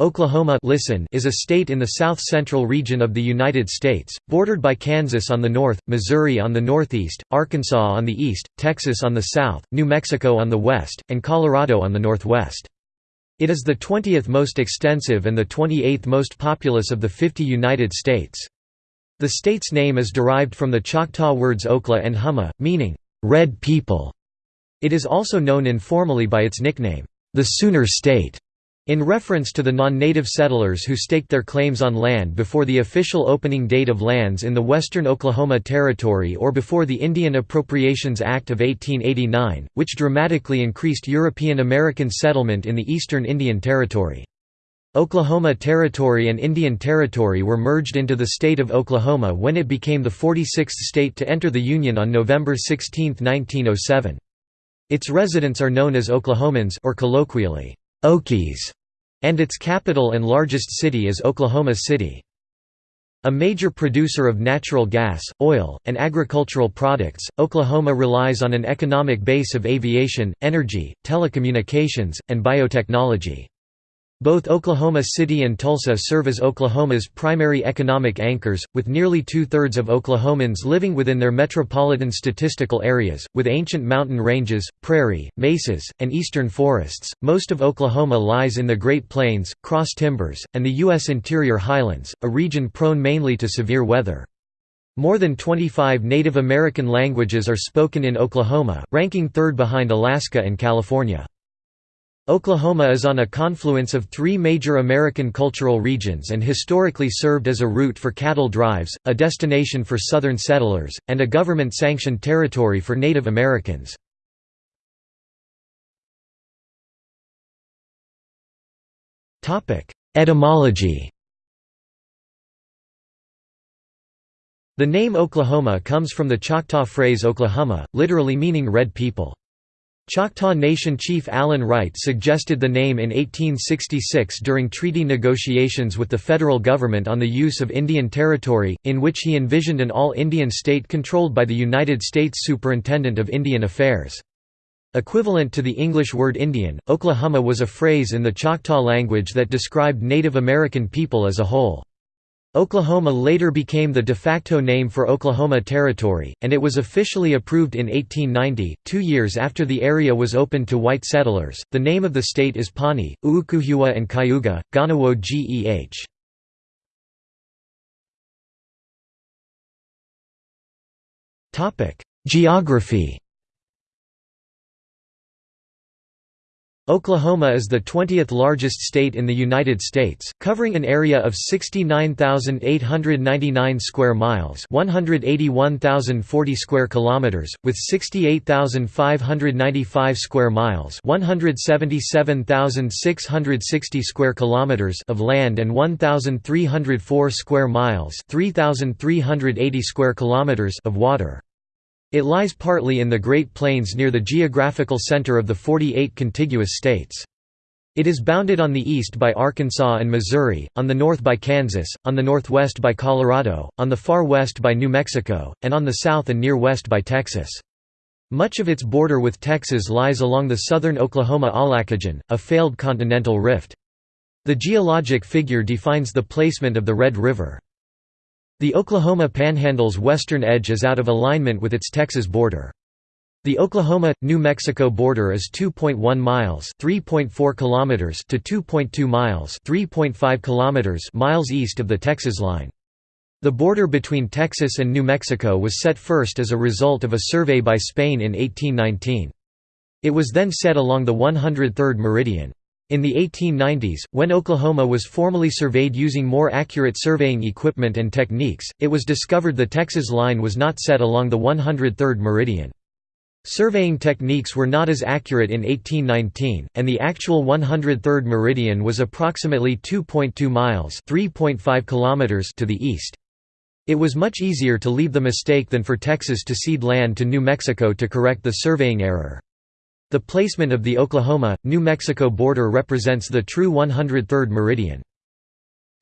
Oklahoma listen is a state in the south-central region of the United States, bordered by Kansas on the north, Missouri on the northeast, Arkansas on the east, Texas on the south, New Mexico on the west, and Colorado on the northwest. It is the 20th most extensive and the 28th most populous of the 50 United States. The state's name is derived from the Choctaw words Okla and Humma, meaning, "'red people'". It is also known informally by its nickname, the Sooner State. In reference to the non-native settlers who staked their claims on land before the official opening date of lands in the western Oklahoma Territory or before the Indian Appropriations Act of 1889, which dramatically increased European American settlement in the eastern Indian Territory. Oklahoma Territory and Indian Territory were merged into the state of Oklahoma when it became the 46th state to enter the Union on November 16, 1907. Its residents are known as Oklahomans or colloquially, Okies, and its capital and largest city is Oklahoma City. A major producer of natural gas, oil, and agricultural products, Oklahoma relies on an economic base of aviation, energy, telecommunications, and biotechnology. Both Oklahoma City and Tulsa serve as Oklahoma's primary economic anchors, with nearly two-thirds of Oklahomans living within their metropolitan statistical areas, with ancient mountain ranges, prairie, mesas, and eastern forests. Most of Oklahoma lies in the Great Plains, Cross Timbers, and the U.S. interior highlands, a region prone mainly to severe weather. More than 25 Native American languages are spoken in Oklahoma, ranking third behind Alaska and California. Oklahoma is on a confluence of three major American cultural regions and historically served as a route for cattle drives, a destination for Southern settlers, and a government-sanctioned territory for Native Americans. Etymology The name Oklahoma comes from the Choctaw phrase Oklahoma, literally meaning red people. Choctaw Nation chief Allen Wright suggested the name in 1866 during treaty negotiations with the federal government on the use of Indian Territory, in which he envisioned an all-Indian state controlled by the United States Superintendent of Indian Affairs. Equivalent to the English word Indian, Oklahoma was a phrase in the Choctaw language that described Native American people as a whole. Oklahoma later became the de facto name for Oklahoma Territory, and it was officially approved in 1890, two years after the area was opened to white settlers. The name of the state is Pawnee, Uukuhua and Cayuga, Ganawo Geh. Geography Oklahoma is the 20th largest state in the United States, covering an area of 69,899 square miles, 181,040 square kilometers, with 68,595 square miles, 177,660 square kilometers of land and 1,304 square miles, 3,380 square kilometers of water. It lies partly in the Great Plains near the geographical center of the 48 contiguous states. It is bounded on the east by Arkansas and Missouri, on the north by Kansas, on the northwest by Colorado, on the far west by New Mexico, and on the south and near west by Texas. Much of its border with Texas lies along the southern Oklahoma Aulacogen, a failed continental rift. The geologic figure defines the placement of the Red River. The Oklahoma Panhandle's western edge is out of alignment with its Texas border. The Oklahoma-New Mexico border is 2.1 miles (3.4 kilometers) to 2.2 miles (3.5 kilometers) miles east of the Texas line. The border between Texas and New Mexico was set first as a result of a survey by Spain in 1819. It was then set along the 103rd meridian. In the 1890s, when Oklahoma was formally surveyed using more accurate surveying equipment and techniques, it was discovered the Texas line was not set along the 103rd meridian. Surveying techniques were not as accurate in 1819, and the actual 103rd meridian was approximately 2.2 miles (3.5 kilometers) to the east. It was much easier to leave the mistake than for Texas to cede land to New Mexico to correct the surveying error. The placement of the Oklahoma-New Mexico border represents the true 103rd meridian.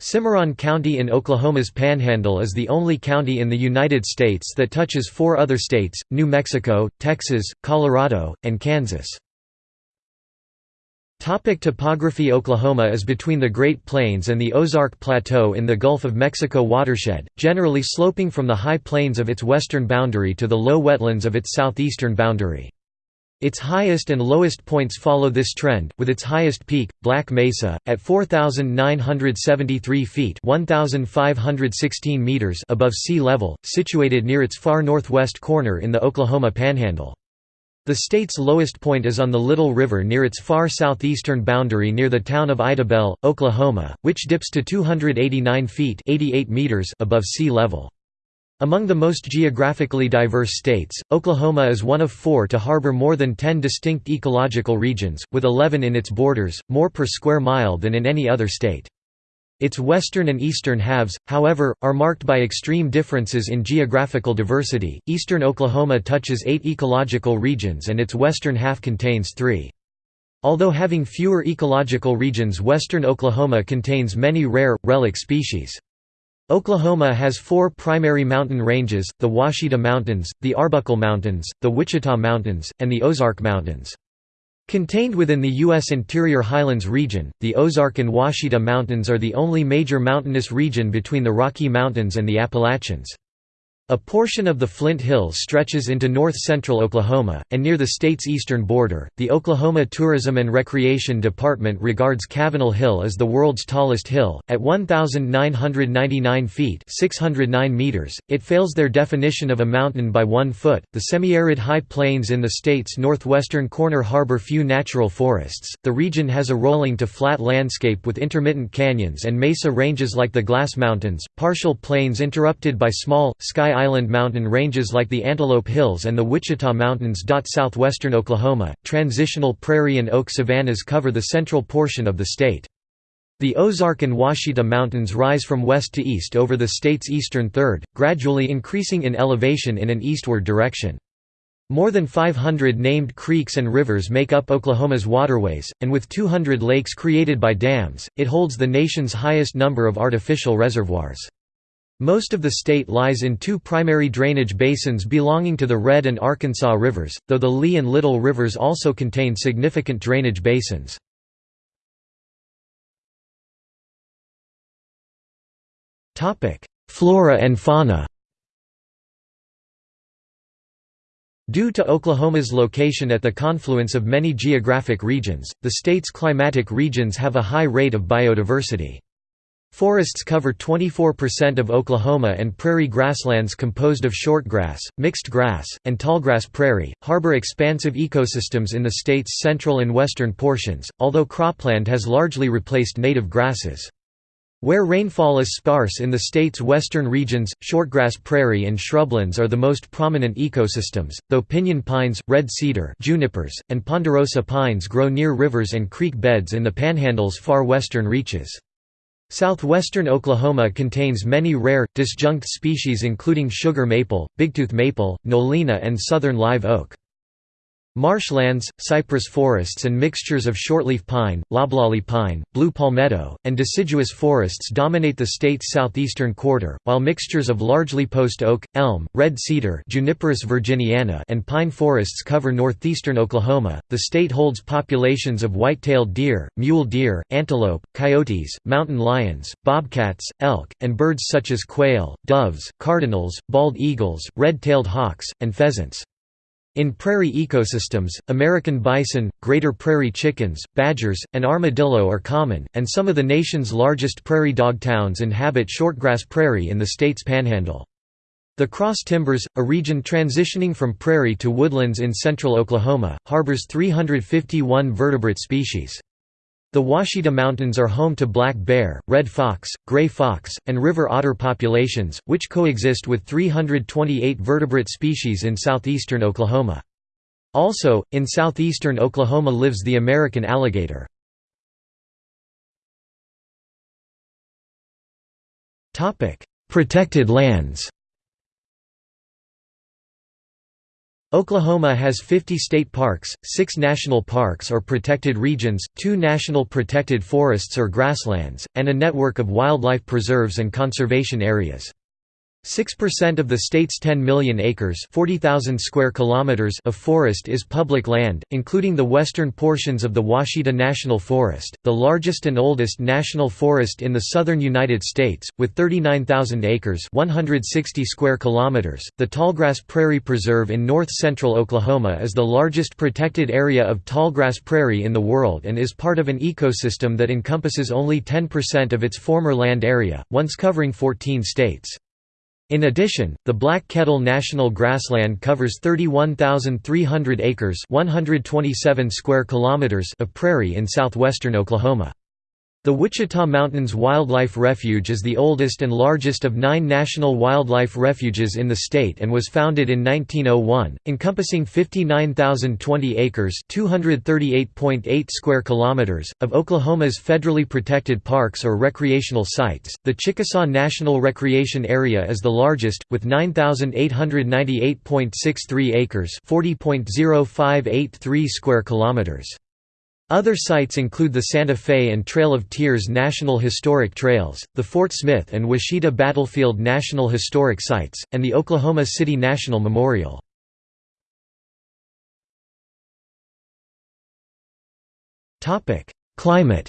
Cimarron County in Oklahoma's Panhandle is the only county in the United States that touches four other states, New Mexico, Texas, Colorado, and Kansas. Topic topography Oklahoma is between the Great Plains and the Ozark Plateau in the Gulf of Mexico watershed, generally sloping from the high plains of its western boundary to the low wetlands of its southeastern boundary. Its highest and lowest points follow this trend, with its highest peak, Black Mesa, at 4,973 feet 1,516 meters above sea level, situated near its far northwest corner in the Oklahoma Panhandle. The state's lowest point is on the Little River near its far southeastern boundary near the town of Idabel, Oklahoma, which dips to 289 feet 88 meters above sea level. Among the most geographically diverse states, Oklahoma is one of four to harbor more than 10 distinct ecological regions, with 11 in its borders, more per square mile than in any other state. Its western and eastern halves, however, are marked by extreme differences in geographical diversity. Eastern Oklahoma touches eight ecological regions and its western half contains three. Although having fewer ecological regions western Oklahoma contains many rare, relic species. Oklahoma has four primary mountain ranges, the Ouachita Mountains, the Arbuckle Mountains, the Wichita Mountains, and the Ozark Mountains. Contained within the U.S. Interior Highlands region, the Ozark and Ouachita Mountains are the only major mountainous region between the Rocky Mountains and the Appalachians. A portion of the Flint Hills stretches into north-central Oklahoma, and near the state's eastern border, the Oklahoma Tourism and Recreation Department regards Cavanal Hill as the world's tallest hill, at 1,999 feet 609 meters. It fails their definition of a mountain by one foot. The semi-arid high plains in the state's northwestern corner harbor few natural forests. The region has a rolling to flat landscape with intermittent canyons and mesa ranges like the Glass Mountains, partial plains interrupted by small, sky Island mountain ranges like the Antelope Hills and the Wichita Mountains. Southwestern Oklahoma, transitional prairie and oak savannas cover the central portion of the state. The Ozark and Ouachita Mountains rise from west to east over the state's eastern third, gradually increasing in elevation in an eastward direction. More than 500 named creeks and rivers make up Oklahoma's waterways, and with 200 lakes created by dams, it holds the nation's highest number of artificial reservoirs. Most of the state lies in two primary drainage basins belonging to the Red and Arkansas rivers, though the Lee and Little rivers also contain significant drainage basins. Flora and fauna Due to Oklahoma's location at the confluence of many geographic regions, the state's climatic regions have a high rate of biodiversity. Forests cover 24% of Oklahoma and prairie grasslands composed of shortgrass, mixed grass, and tallgrass prairie, harbor expansive ecosystems in the state's central and western portions, although cropland has largely replaced native grasses. Where rainfall is sparse in the state's western regions, shortgrass prairie and shrublands are the most prominent ecosystems, though pinyon pines, red cedar junipers, and ponderosa pines grow near rivers and creek beds in the Panhandle's far western reaches. Southwestern Oklahoma contains many rare, disjunct species including sugar maple, bigtooth maple, nolina and southern live oak. Marshlands, cypress forests and mixtures of shortleaf pine, loblolly pine, blue palmetto, and deciduous forests dominate the state's southeastern quarter, while mixtures of largely post oak, elm, red cedar Juniperus virginiana and pine forests cover northeastern Oklahoma. The state holds populations of white-tailed deer, mule deer, antelope, coyotes, mountain lions, bobcats, elk, and birds such as quail, doves, cardinals, bald eagles, red-tailed hawks, and pheasants. In prairie ecosystems, American bison, greater prairie chickens, badgers, and armadillo are common, and some of the nation's largest prairie dog towns inhabit shortgrass prairie in the state's panhandle. The Cross Timbers, a region transitioning from prairie to woodlands in central Oklahoma, harbors 351 vertebrate species. The Ouachita Mountains are home to black bear, red fox, gray fox, and river otter populations, which coexist with 328 vertebrate species in southeastern Oklahoma. Also, in southeastern Oklahoma lives the American alligator. Protected lands Oklahoma has 50 state parks, 6 national parks or protected regions, 2 national protected forests or grasslands, and a network of wildlife preserves and conservation areas. 6% of the state's 10 million acres 40,000 square kilometers of forest is public land, including the western portions of the Ouachita National Forest, the largest and oldest national forest in the southern United States, with 39,000 acres 160 square kilometers. The Tallgrass Prairie Preserve in north-central Oklahoma is the largest protected area of tallgrass prairie in the world and is part of an ecosystem that encompasses only 10% of its former land area, once covering 14 states. In addition, the Black Kettle National Grassland covers 31,300 acres 127 square kilometers of prairie in southwestern Oklahoma. The Wichita Mountains Wildlife Refuge is the oldest and largest of nine national wildlife refuges in the state and was founded in 1901, encompassing 59,020 acres (238.8 square kilometers) of Oklahoma's federally protected parks or recreational sites. The Chickasaw National Recreation Area is the largest, with 9,898.63 acres (40.0583 square kilometers). Other sites include the Santa Fe and Trail of Tears National Historic Trails, the Fort Smith and Washita Battlefield National Historic Sites, and the Oklahoma City National Memorial. Climate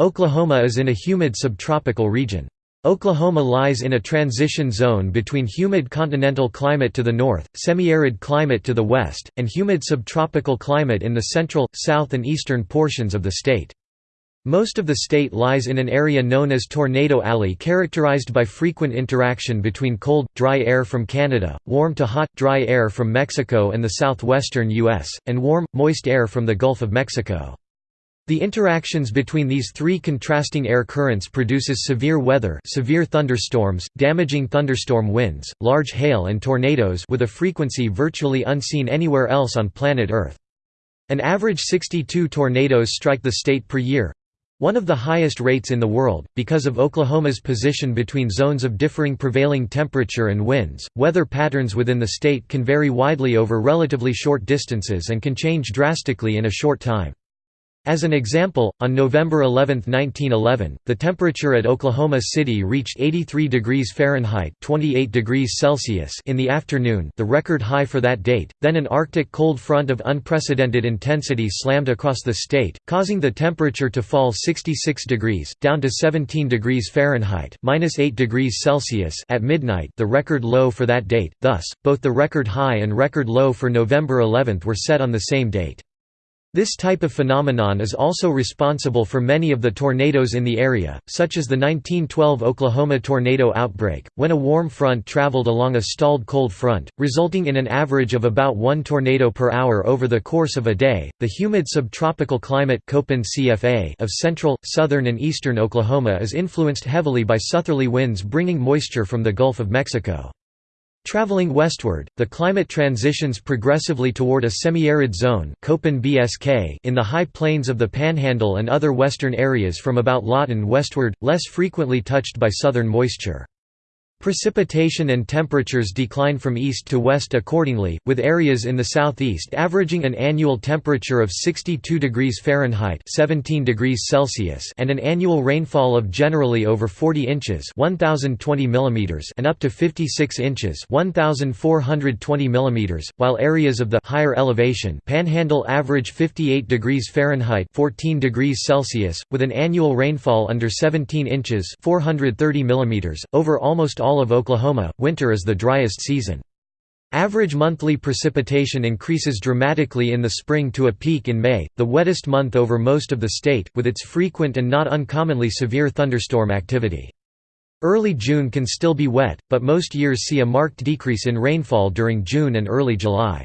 Oklahoma is in a humid subtropical region. Oklahoma lies in a transition zone between humid continental climate to the north, semi-arid climate to the west, and humid subtropical climate in the central, south and eastern portions of the state. Most of the state lies in an area known as Tornado Alley characterized by frequent interaction between cold, dry air from Canada, warm to hot, dry air from Mexico and the southwestern U.S., and warm, moist air from the Gulf of Mexico. The interactions between these three contrasting air currents produces severe weather severe thunderstorms, damaging thunderstorm winds, large hail and tornadoes with a frequency virtually unseen anywhere else on planet Earth. An average 62 tornadoes strike the state per year—one of the highest rates in the world, because of Oklahoma's position between zones of differing prevailing temperature and winds. Weather patterns within the state can vary widely over relatively short distances and can change drastically in a short time. As an example, on November 11, 1911, the temperature at Oklahoma City reached 83 degrees Fahrenheit 28 degrees Celsius in the afternoon the record high for that date, then an Arctic cold front of unprecedented intensity slammed across the state, causing the temperature to fall 66 degrees, down to 17 degrees Fahrenheit minus 8 degrees Celsius at midnight the record low for that date, thus, both the record high and record low for November 11 were set on the same date. This type of phenomenon is also responsible for many of the tornadoes in the area, such as the 1912 Oklahoma tornado outbreak, when a warm front traveled along a stalled cold front, resulting in an average of about one tornado per hour over the course of a day. The humid subtropical climate of central, southern, and eastern Oklahoma is influenced heavily by southerly winds bringing moisture from the Gulf of Mexico. Traveling westward, the climate transitions progressively toward a semi-arid zone in the high plains of the Panhandle and other western areas from about Lawton westward, less frequently touched by southern moisture. Precipitation and temperatures decline from east to west accordingly, with areas in the southeast averaging an annual temperature of 62 degrees Fahrenheit 17 degrees Celsius and an annual rainfall of generally over 40 inches 1020 mm and up to 56 inches 1420 mm, while areas of the higher elevation panhandle average 58 degrees Fahrenheit 14 degrees Celsius, with an annual rainfall under 17 inches 430 mm, over almost all all of Oklahoma, winter is the driest season. Average monthly precipitation increases dramatically in the spring to a peak in May, the wettest month over most of the state, with its frequent and not uncommonly severe thunderstorm activity. Early June can still be wet, but most years see a marked decrease in rainfall during June and early July.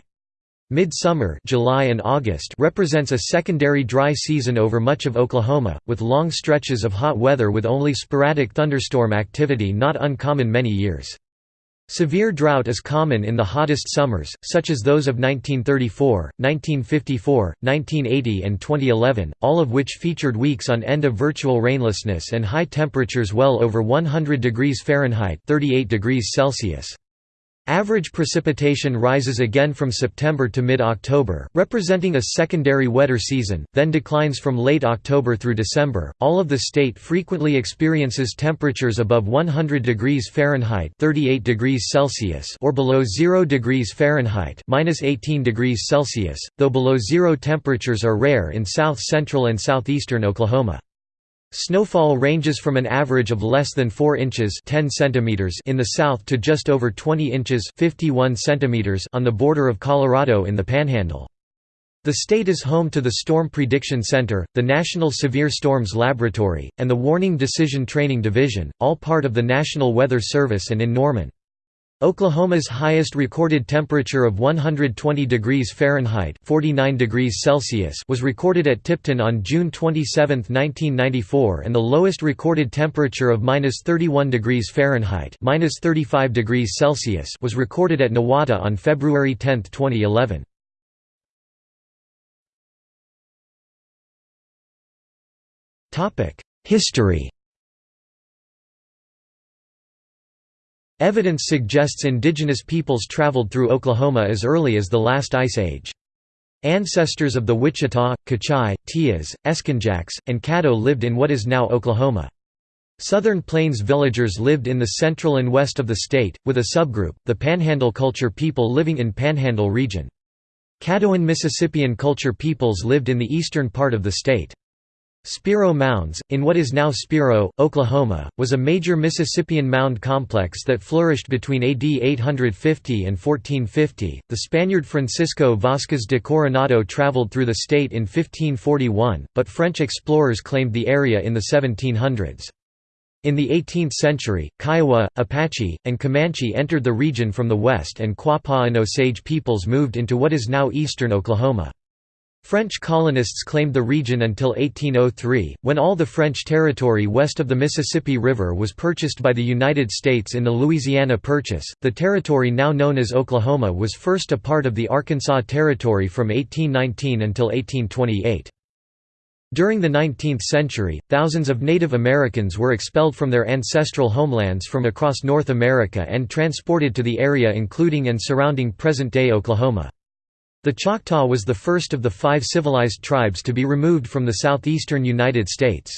Midsummer July and August represents a secondary dry season over much of Oklahoma, with long stretches of hot weather with only sporadic thunderstorm activity not uncommon many years. Severe drought is common in the hottest summers, such as those of 1934, 1954, 1980 and 2011, all of which featured weeks on end of virtual rainlessness and high temperatures well over 100 degrees Fahrenheit 38 degrees Celsius. Average precipitation rises again from September to mid-October, representing a secondary wetter season, then declines from late October through December. All of the state frequently experiences temperatures above 100 degrees Fahrenheit (38 degrees Celsius) or below 0 degrees Fahrenheit (-18 degrees Celsius), though below zero temperatures are rare in south-central and southeastern Oklahoma. Snowfall ranges from an average of less than 4 inches 10 centimeters in the south to just over 20 inches 51 centimeters on the border of Colorado in the Panhandle. The state is home to the Storm Prediction Center, the National Severe Storms Laboratory, and the Warning Decision Training Division, all part of the National Weather Service and in Norman. Oklahoma's highest recorded temperature of 120 degrees Fahrenheit 49 degrees Celsius was recorded at Tipton on June 27, 1994 and the lowest recorded temperature of -31 degrees Fahrenheit -35 degrees Celsius was recorded at Nowata on February 10, 2011. History Evidence suggests indigenous peoples traveled through Oklahoma as early as the last ice age. Ancestors of the Wichita, Kichai, Teyas, Escanjaques, and Caddo lived in what is now Oklahoma. Southern Plains villagers lived in the central and west of the state, with a subgroup, the Panhandle culture people living in Panhandle region. Caddoan Mississippian culture peoples lived in the eastern part of the state. Spiro Mounds, in what is now Spiro, Oklahoma, was a major Mississippian mound complex that flourished between AD 850 and 1450. The Spaniard Francisco Vázquez de Coronado traveled through the state in 1541, but French explorers claimed the area in the 1700s. In the 18th century, Kiowa, Apache, and Comanche entered the region from the west and Quapaw and Osage peoples moved into what is now eastern Oklahoma. French colonists claimed the region until 1803, when all the French territory west of the Mississippi River was purchased by the United States in the Louisiana Purchase. The territory now known as Oklahoma was first a part of the Arkansas Territory from 1819 until 1828. During the 19th century, thousands of Native Americans were expelled from their ancestral homelands from across North America and transported to the area including and surrounding present-day Oklahoma. The Choctaw was the first of the five civilized tribes to be removed from the southeastern United States.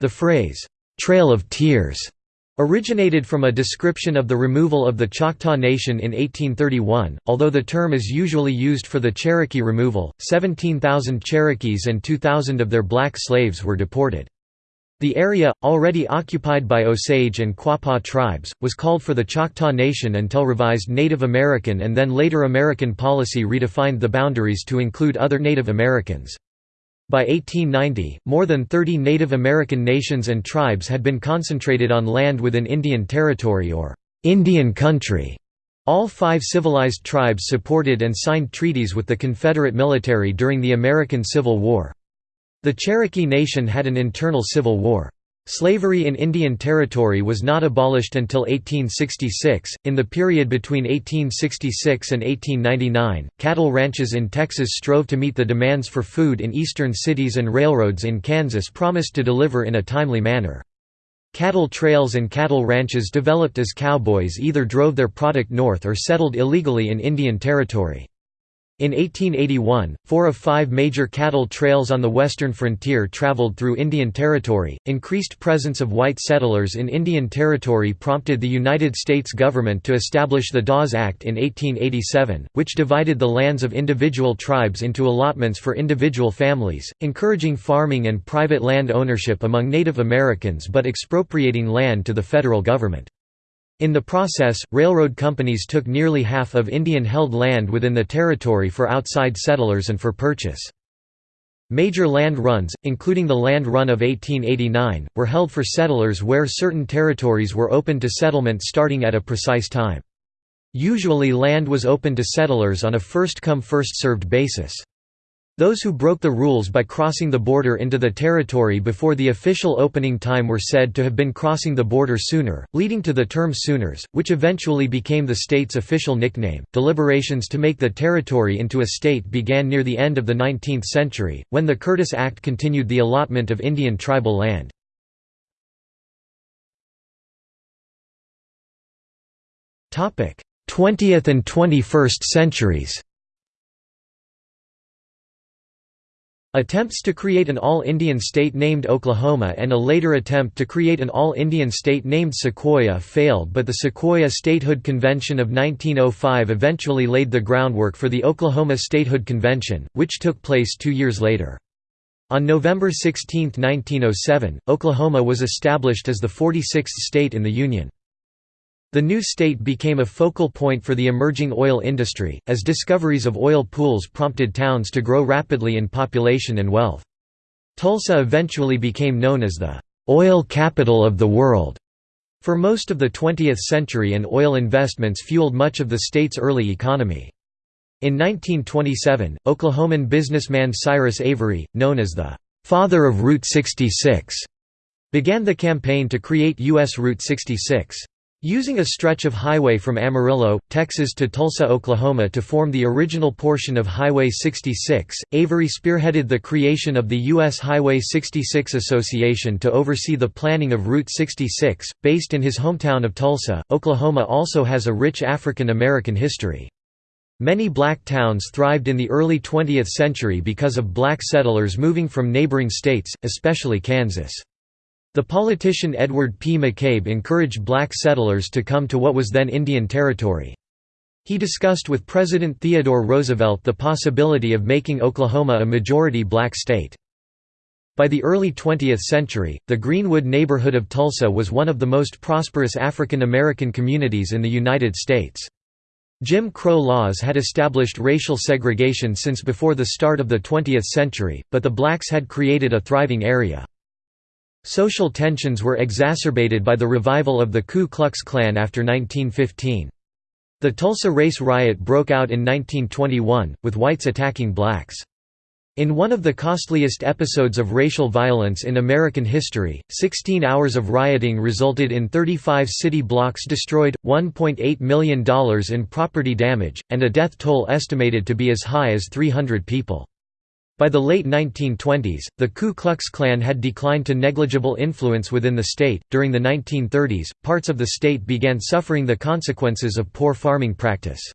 The phrase, "'Trail of Tears' originated from a description of the removal of the Choctaw Nation in 1831, although the term is usually used for the Cherokee removal. 17,000 Cherokees and 2,000 of their black slaves were deported. The area, already occupied by Osage and Quapaw tribes, was called for the Choctaw Nation until revised Native American and then later American policy redefined the boundaries to include other Native Americans. By 1890, more than 30 Native American nations and tribes had been concentrated on land within Indian Territory or Indian Country. All five civilized tribes supported and signed treaties with the Confederate military during the American Civil War. The Cherokee Nation had an internal civil war. Slavery in Indian Territory was not abolished until 1866. In the period between 1866 and 1899, cattle ranches in Texas strove to meet the demands for food in eastern cities, and railroads in Kansas promised to deliver in a timely manner. Cattle trails and cattle ranches developed as cowboys either drove their product north or settled illegally in Indian Territory. In 1881, four of five major cattle trails on the western frontier traveled through Indian Territory. Increased presence of white settlers in Indian Territory prompted the United States government to establish the Dawes Act in 1887, which divided the lands of individual tribes into allotments for individual families, encouraging farming and private land ownership among Native Americans but expropriating land to the federal government. In the process, railroad companies took nearly half of Indian-held land within the territory for outside settlers and for purchase. Major land runs, including the Land Run of 1889, were held for settlers where certain territories were open to settlement starting at a precise time. Usually land was open to settlers on a first-come first-served basis. Those who broke the rules by crossing the border into the territory before the official opening time were said to have been crossing the border sooner, leading to the term Sooners, which eventually became the state's official nickname. Deliberations to make the territory into a state began near the end of the 19th century, when the Curtis Act continued the allotment of Indian tribal land. 20th and 21st centuries Attempts to create an all-Indian state named Oklahoma and a later attempt to create an all-Indian state named Sequoyah failed but the Sequoyah Statehood Convention of 1905 eventually laid the groundwork for the Oklahoma Statehood Convention, which took place two years later. On November 16, 1907, Oklahoma was established as the 46th state in the Union. The new state became a focal point for the emerging oil industry, as discoveries of oil pools prompted towns to grow rapidly in population and wealth. Tulsa eventually became known as the oil capital of the world. For most of the 20th century and oil investments fueled much of the state's early economy. In 1927, Oklahoman businessman Cyrus Avery, known as the «father of Route 66», began the campaign to create U.S. Route 66. Using a stretch of highway from Amarillo, Texas to Tulsa, Oklahoma to form the original portion of Highway 66, Avery spearheaded the creation of the U.S. Highway 66 Association to oversee the planning of Route 66. Based in his hometown of Tulsa, Oklahoma also has a rich African American history. Many black towns thrived in the early 20th century because of black settlers moving from neighboring states, especially Kansas. The politician Edward P. McCabe encouraged black settlers to come to what was then Indian Territory. He discussed with President Theodore Roosevelt the possibility of making Oklahoma a majority black state. By the early 20th century, the Greenwood neighborhood of Tulsa was one of the most prosperous African American communities in the United States. Jim Crow laws had established racial segregation since before the start of the 20th century, but the blacks had created a thriving area. Social tensions were exacerbated by the revival of the Ku Klux Klan after 1915. The Tulsa Race Riot broke out in 1921, with whites attacking blacks. In one of the costliest episodes of racial violence in American history, 16 hours of rioting resulted in 35 city blocks destroyed, $1.8 million in property damage, and a death toll estimated to be as high as 300 people. By the late 1920s, the Ku Klux Klan had declined to negligible influence within the state. During the 1930s, parts of the state began suffering the consequences of poor farming practice.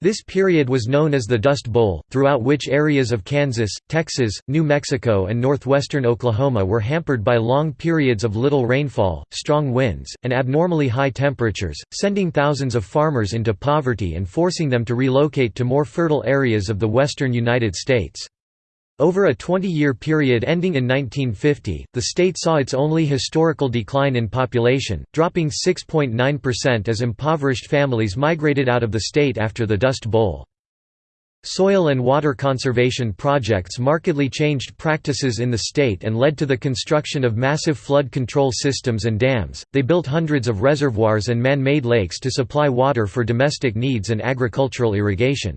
This period was known as the Dust Bowl, throughout which areas of Kansas, Texas, New Mexico and northwestern Oklahoma were hampered by long periods of little rainfall, strong winds, and abnormally high temperatures, sending thousands of farmers into poverty and forcing them to relocate to more fertile areas of the western United States. Over a 20-year period ending in 1950, the state saw its only historical decline in population, dropping 6.9% as impoverished families migrated out of the state after the Dust Bowl. Soil and water conservation projects markedly changed practices in the state and led to the construction of massive flood control systems and dams. They built hundreds of reservoirs and man made lakes to supply water for domestic needs and agricultural irrigation.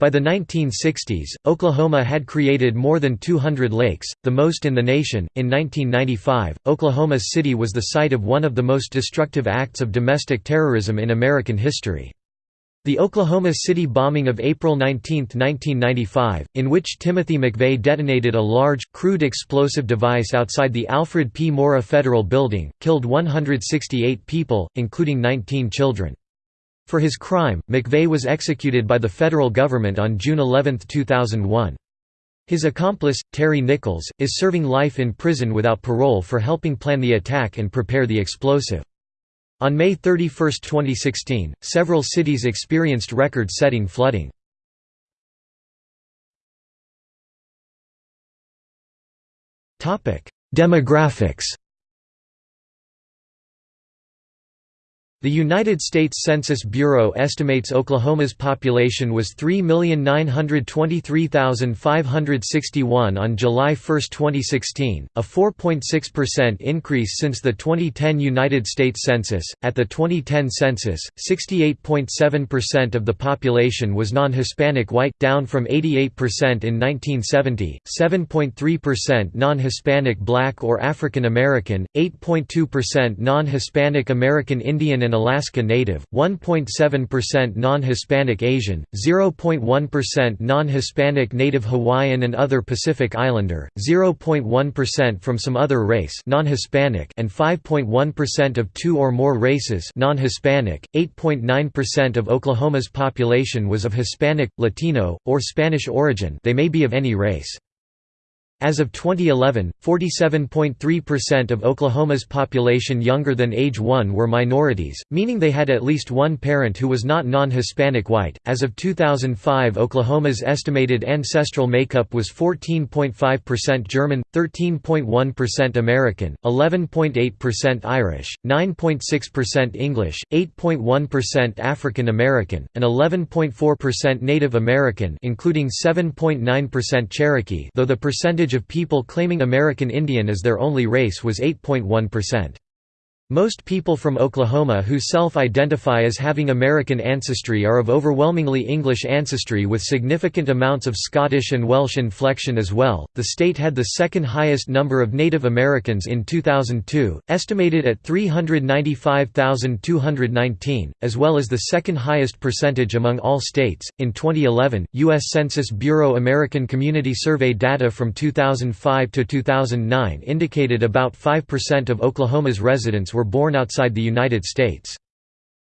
By the 1960s, Oklahoma had created more than 200 lakes, the most in the nation. In 1995, Oklahoma City was the site of one of the most destructive acts of domestic terrorism in American history. The Oklahoma City bombing of April 19, 1995, in which Timothy McVeigh detonated a large, crude explosive device outside the Alfred P. Murrah Federal Building, killed 168 people, including 19 children. For his crime, McVeigh was executed by the federal government on June 11, 2001. His accomplice, Terry Nichols, is serving life in prison without parole for helping plan the attack and prepare the explosive. On May 31, 2016, several cities experienced record-setting flooding. Demographics The United States Census Bureau estimates Oklahoma's population was 3,923,561 on July 1, 2016, a 4.6% increase since the 2010 United States Census. At the 2010 census, 68.7% of the population was non Hispanic white, down from 88% in 1970, 7.3% non Hispanic black or African American, 8.2% non Hispanic American Indian and Alaska Native, 1.7% non-Hispanic Asian, 0.1% non-Hispanic Native Hawaiian and other Pacific Islander, 0.1% from some other race non-Hispanic and 5.1% of two or more races non-Hispanic. 8.9% of Oklahoma's population was of Hispanic, Latino, or Spanish origin they may be of any race. As of 2011, 47.3% of Oklahoma's population younger than age 1 were minorities, meaning they had at least one parent who was not non-Hispanic white. As of 2005, Oklahoma's estimated ancestral makeup was 14.5% German, 13.1% American, 11.8% Irish, 9.6% English, 8.1% African American, and 11.4% Native American, including 7.9% Cherokee, though the percentage percentage of people claiming American Indian as their only race was 8.1%. Most people from Oklahoma who self-identify as having American ancestry are of overwhelmingly English ancestry with significant amounts of Scottish and Welsh inflection as well. The state had the second highest number of Native Americans in 2002, estimated at 395,219, as well as the second highest percentage among all states. In 2011, US Census Bureau American Community Survey data from 2005 to 2009 indicated about 5% of Oklahoma's residents were were born outside the United States.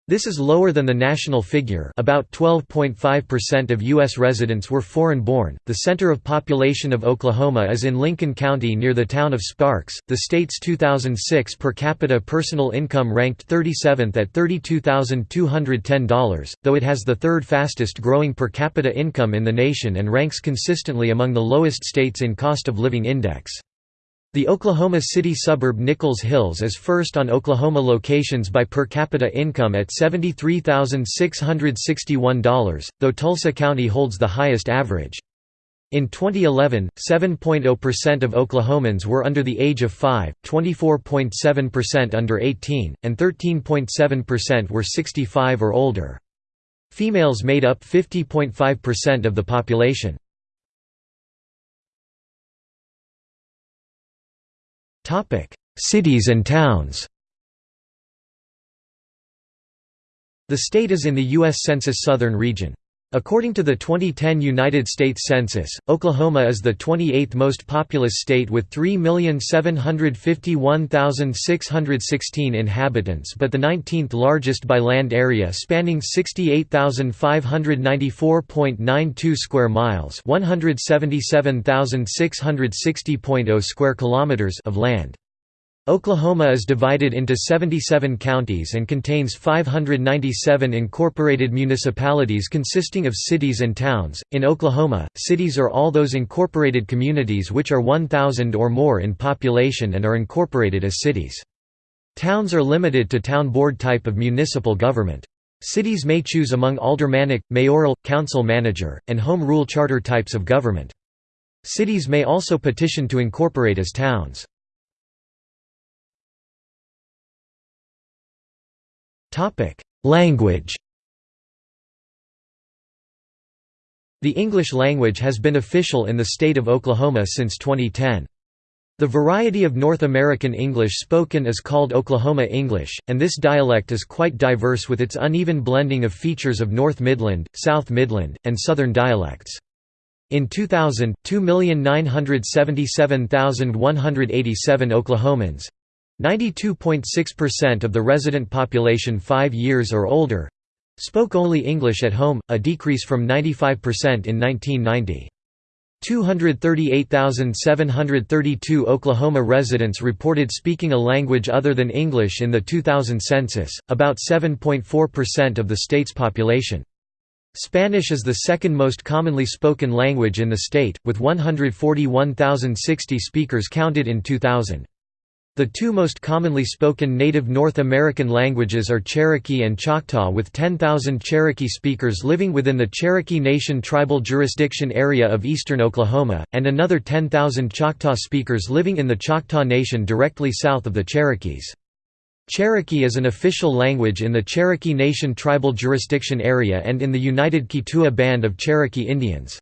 This is lower than the national figure about 12.5% of U.S. residents were foreign-born. The center of population of Oklahoma is in Lincoln County near the town of Sparks. The state's 2006 per capita personal income ranked 37th at $32,210, though it has the third fastest growing per capita income in the nation and ranks consistently among the lowest states in cost of living index. The Oklahoma City suburb Nichols Hills is first on Oklahoma locations by per capita income at $73,661, though Tulsa County holds the highest average. In 2011, 7.0% of Oklahomans were under the age of 5, 24.7% under 18, and 13.7% were 65 or older. Females made up 50.5% of the population. Cities and towns The state is in the U.S. Census Southern Region. According to the 2010 United States Census, Oklahoma is the 28th most populous state with 3,751,616 inhabitants but the 19th largest by land area spanning 68,594.92 square miles 177,660.0 square kilometers of land. Oklahoma is divided into 77 counties and contains 597 incorporated municipalities consisting of cities and towns. In Oklahoma, cities are all those incorporated communities which are 1,000 or more in population and are incorporated as cities. Towns are limited to town board type of municipal government. Cities may choose among aldermanic, mayoral, council manager, and home rule charter types of government. Cities may also petition to incorporate as towns. Language The English language has been official in the state of Oklahoma since 2010. The variety of North American English spoken is called Oklahoma English, and this dialect is quite diverse with its uneven blending of features of North Midland, South Midland, and Southern dialects. In 2000, 2,977,187 Oklahomans 92.6% of the resident population 5 years or older spoke only English at home, a decrease from 95% in 1990. 238,732 Oklahoma residents reported speaking a language other than English in the 2000 census, about 7.4% of the state's population. Spanish is the second most commonly spoken language in the state, with 141,060 speakers counted in 2000. The two most commonly spoken native North American languages are Cherokee and Choctaw with 10,000 Cherokee speakers living within the Cherokee Nation tribal jurisdiction area of eastern Oklahoma, and another 10,000 Choctaw speakers living in the Choctaw Nation directly south of the Cherokees. Cherokee is an official language in the Cherokee Nation tribal jurisdiction area and in the United Keetoowah Band of Cherokee Indians.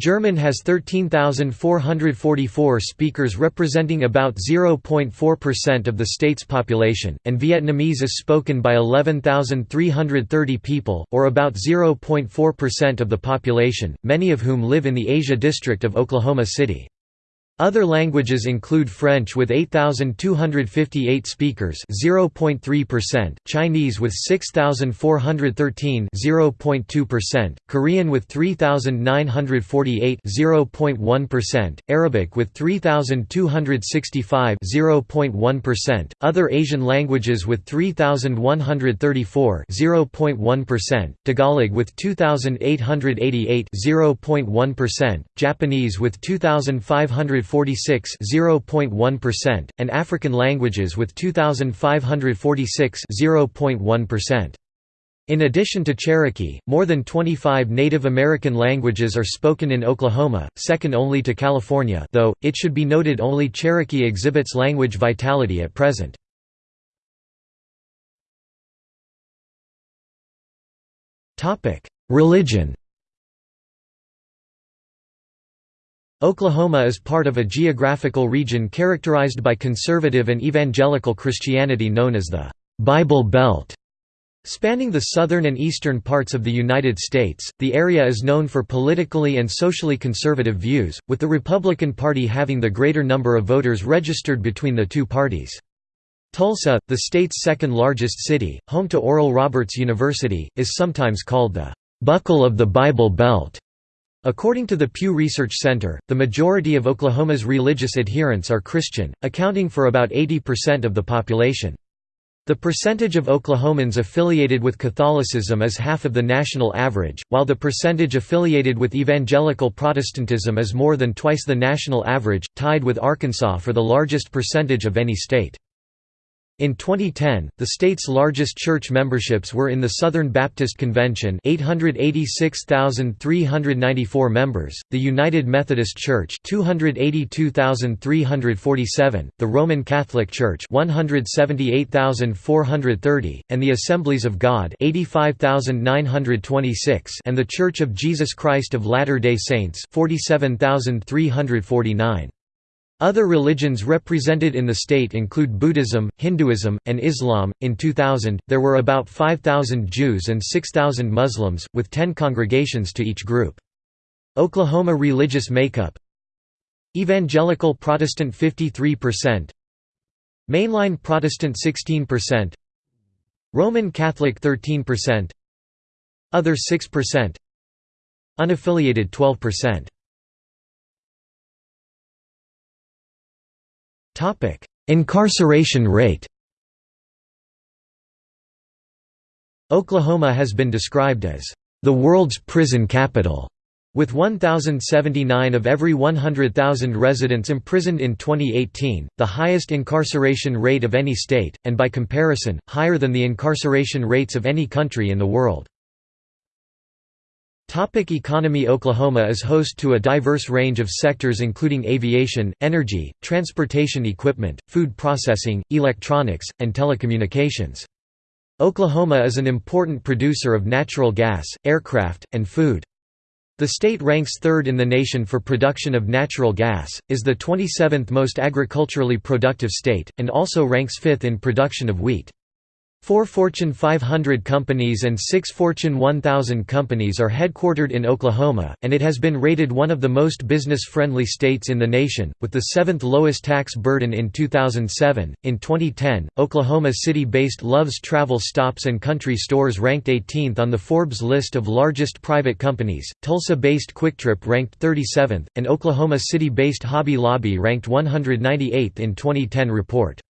German has 13,444 speakers representing about 0.4% of the state's population, and Vietnamese is spoken by 11,330 people, or about 0.4% of the population, many of whom live in the Asia district of Oklahoma City. Other languages include French with 8,258 speakers (0.3%), Chinese with 6,413 (0.2%), Korean with 3,948 (0.1%), Arabic with 3,265 (0.1%), other Asian languages with 3,134 (0.1%), Tagalog with 2,888 (0.1%), Japanese with 2,500 2,546 0.1%, and African languages with 2,546 0.1%. In addition to Cherokee, more than 25 Native American languages are spoken in Oklahoma, second only to California though, it should be noted only Cherokee exhibits language vitality at present. Religion Oklahoma is part of a geographical region characterized by conservative and evangelical Christianity known as the Bible Belt. Spanning the southern and eastern parts of the United States, the area is known for politically and socially conservative views, with the Republican Party having the greater number of voters registered between the two parties. Tulsa, the state's second largest city, home to Oral Roberts University, is sometimes called the «buckle of the Bible Belt». According to the Pew Research Center, the majority of Oklahoma's religious adherents are Christian, accounting for about 80% of the population. The percentage of Oklahomans affiliated with Catholicism is half of the national average, while the percentage affiliated with evangelical Protestantism is more than twice the national average, tied with Arkansas for the largest percentage of any state. In 2010, the state's largest church memberships were in the Southern Baptist Convention 886,394 members, the United Methodist Church 282,347, the Roman Catholic Church 178,430, and the Assemblies of God 85,926 and the Church of Jesus Christ of Latter-day Saints 47,349. Other religions represented in the state include Buddhism, Hinduism, and Islam. In 2000, there were about 5,000 Jews and 6,000 Muslims, with 10 congregations to each group. Oklahoma religious makeup Evangelical Protestant 53%, Mainline Protestant 16%, Roman Catholic 13%, Other 6%, Unaffiliated 12%. Topic: Incarceration rate. Oklahoma has been described as the world's prison capital. With 1,079 of every 100,000 residents imprisoned in 2018, the highest incarceration rate of any state, and by comparison, higher than the incarceration rates of any country in the world. Topic economy Oklahoma is host to a diverse range of sectors including aviation, energy, transportation equipment, food processing, electronics, and telecommunications. Oklahoma is an important producer of natural gas, aircraft, and food. The state ranks third in the nation for production of natural gas, is the 27th most agriculturally productive state, and also ranks fifth in production of wheat. Four Fortune 500 companies and six Fortune 1000 companies are headquartered in Oklahoma, and it has been rated one of the most business friendly states in the nation, with the seventh lowest tax burden in 2007. In 2010, Oklahoma City based Love's Travel Stops and Country Stores ranked 18th on the Forbes list of largest private companies, Tulsa based QuikTrip ranked 37th, and Oklahoma City based Hobby Lobby ranked 198th in 2010 report.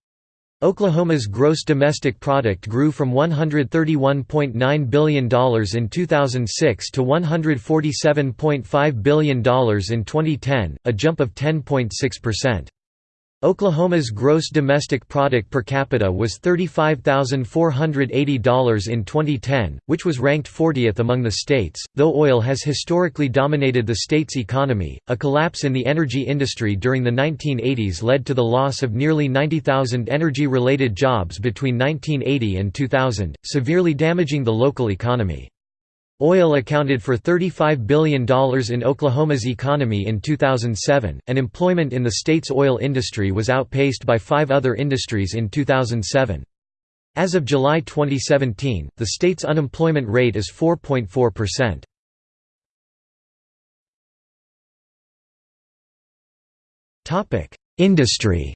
Oklahoma's gross domestic product grew from $131.9 billion in 2006 to $147.5 billion in 2010, a jump of 10.6%. Oklahoma's gross domestic product per capita was $35,480 in 2010, which was ranked 40th among the states. Though oil has historically dominated the state's economy, a collapse in the energy industry during the 1980s led to the loss of nearly 90,000 energy related jobs between 1980 and 2000, severely damaging the local economy. Oil accounted for $35 billion in Oklahoma's economy in 2007, and employment in the state's oil industry was outpaced by five other industries in 2007. As of July 2017, the state's unemployment rate is 4.4%. Industry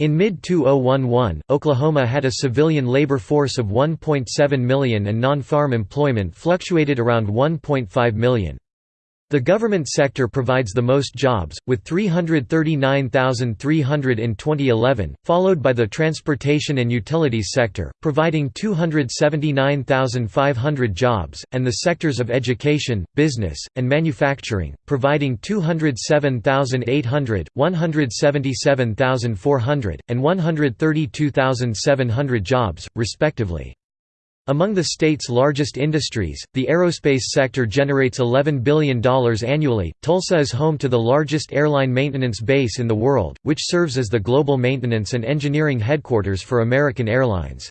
In mid-2011, Oklahoma had a civilian labor force of 1.7 million and non-farm employment fluctuated around 1.5 million. The government sector provides the most jobs, with 339,300 in 2011, followed by the transportation and utilities sector, providing 279,500 jobs, and the sectors of education, business, and manufacturing, providing 207,800, 177,400, and 132,700 jobs, respectively. Among the state's largest industries, the aerospace sector generates $11 billion annually. Tulsa is home to the largest airline maintenance base in the world, which serves as the global maintenance and engineering headquarters for American Airlines.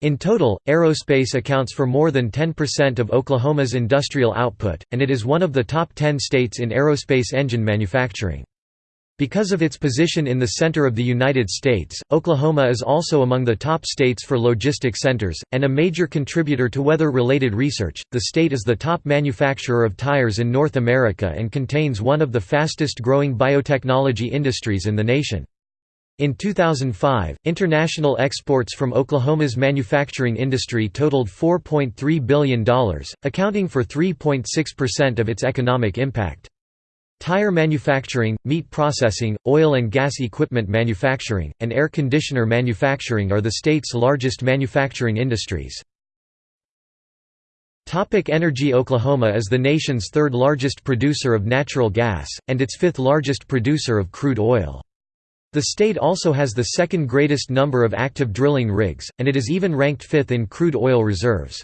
In total, aerospace accounts for more than 10% of Oklahoma's industrial output, and it is one of the top 10 states in aerospace engine manufacturing. Because of its position in the center of the United States, Oklahoma is also among the top states for logistic centers, and a major contributor to weather-related research. The state is the top manufacturer of tires in North America and contains one of the fastest-growing biotechnology industries in the nation. In 2005, international exports from Oklahoma's manufacturing industry totaled $4.3 billion, accounting for 3.6% of its economic impact. Tire manufacturing, meat processing, oil and gas equipment manufacturing, and air conditioner manufacturing are the state's largest manufacturing industries. Energy Oklahoma is the nation's third largest producer of natural gas, and its fifth largest producer of crude oil. The state also has the second greatest number of active drilling rigs, and it is even ranked fifth in crude oil reserves.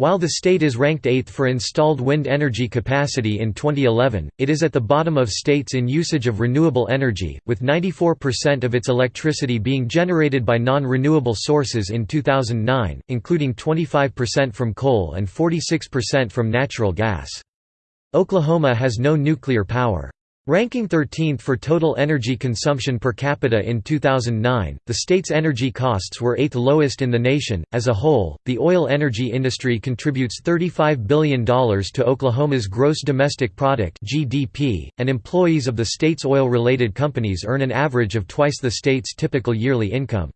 While the state is ranked 8th for installed wind energy capacity in 2011, it is at the bottom of states in usage of renewable energy, with 94% of its electricity being generated by non-renewable sources in 2009, including 25% from coal and 46% from natural gas. Oklahoma has no nuclear power. Ranking 13th for total energy consumption per capita in 2009, the state's energy costs were 8th lowest in the nation. As a whole, the oil energy industry contributes $35 billion to Oklahoma's gross domestic product (GDP), and employees of the state's oil-related companies earn an average of twice the state's typical yearly income.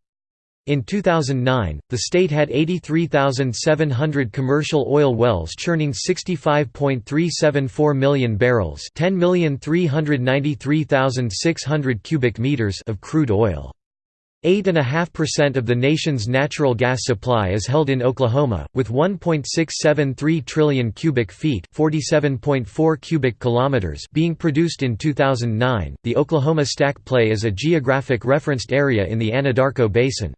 In 2009, the state had 83,700 commercial oil wells churning 65.374 million barrels 10,393,600 cubic meters of crude oil. 8.5% of the nation's natural gas supply is held in Oklahoma, with 1.673 trillion cubic feet (47.4 cubic kilometers) being produced in 2009. The Oklahoma Stack Play is a geographic referenced area in the Anadarko Basin.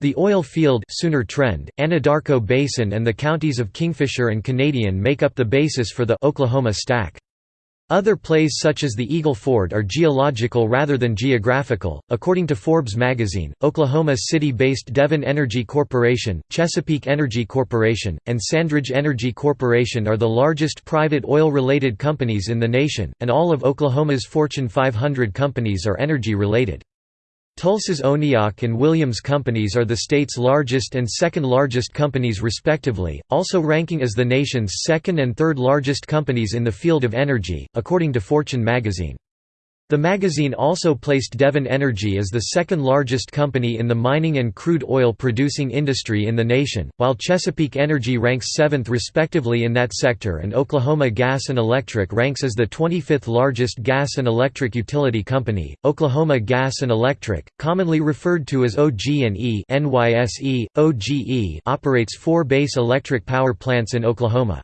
The oil field Sooner Trend, Anadarko Basin and the counties of Kingfisher and Canadian make up the basis for the Oklahoma Stack. Other plays such as the Eagle Ford are geological rather than geographical. According to Forbes magazine, Oklahoma City-based Devon Energy Corporation, Chesapeake Energy Corporation, and Sandridge Energy Corporation are the largest private oil-related companies in the nation, and all of Oklahoma's Fortune 500 companies are energy-related. Tulsa's ONEOK and Williams companies are the state's largest and second largest companies respectively, also ranking as the nation's second and third largest companies in the field of energy, according to Fortune magazine. The magazine also placed Devon Energy as the second largest company in the mining and crude oil producing industry in the nation, while Chesapeake Energy ranks seventh respectively in that sector and Oklahoma Gas and Electric ranks as the 25th largest gas and electric utility company. Oklahoma Gas and Electric, commonly referred to as OG&E NYSE, OGE, operates four base electric power plants in Oklahoma.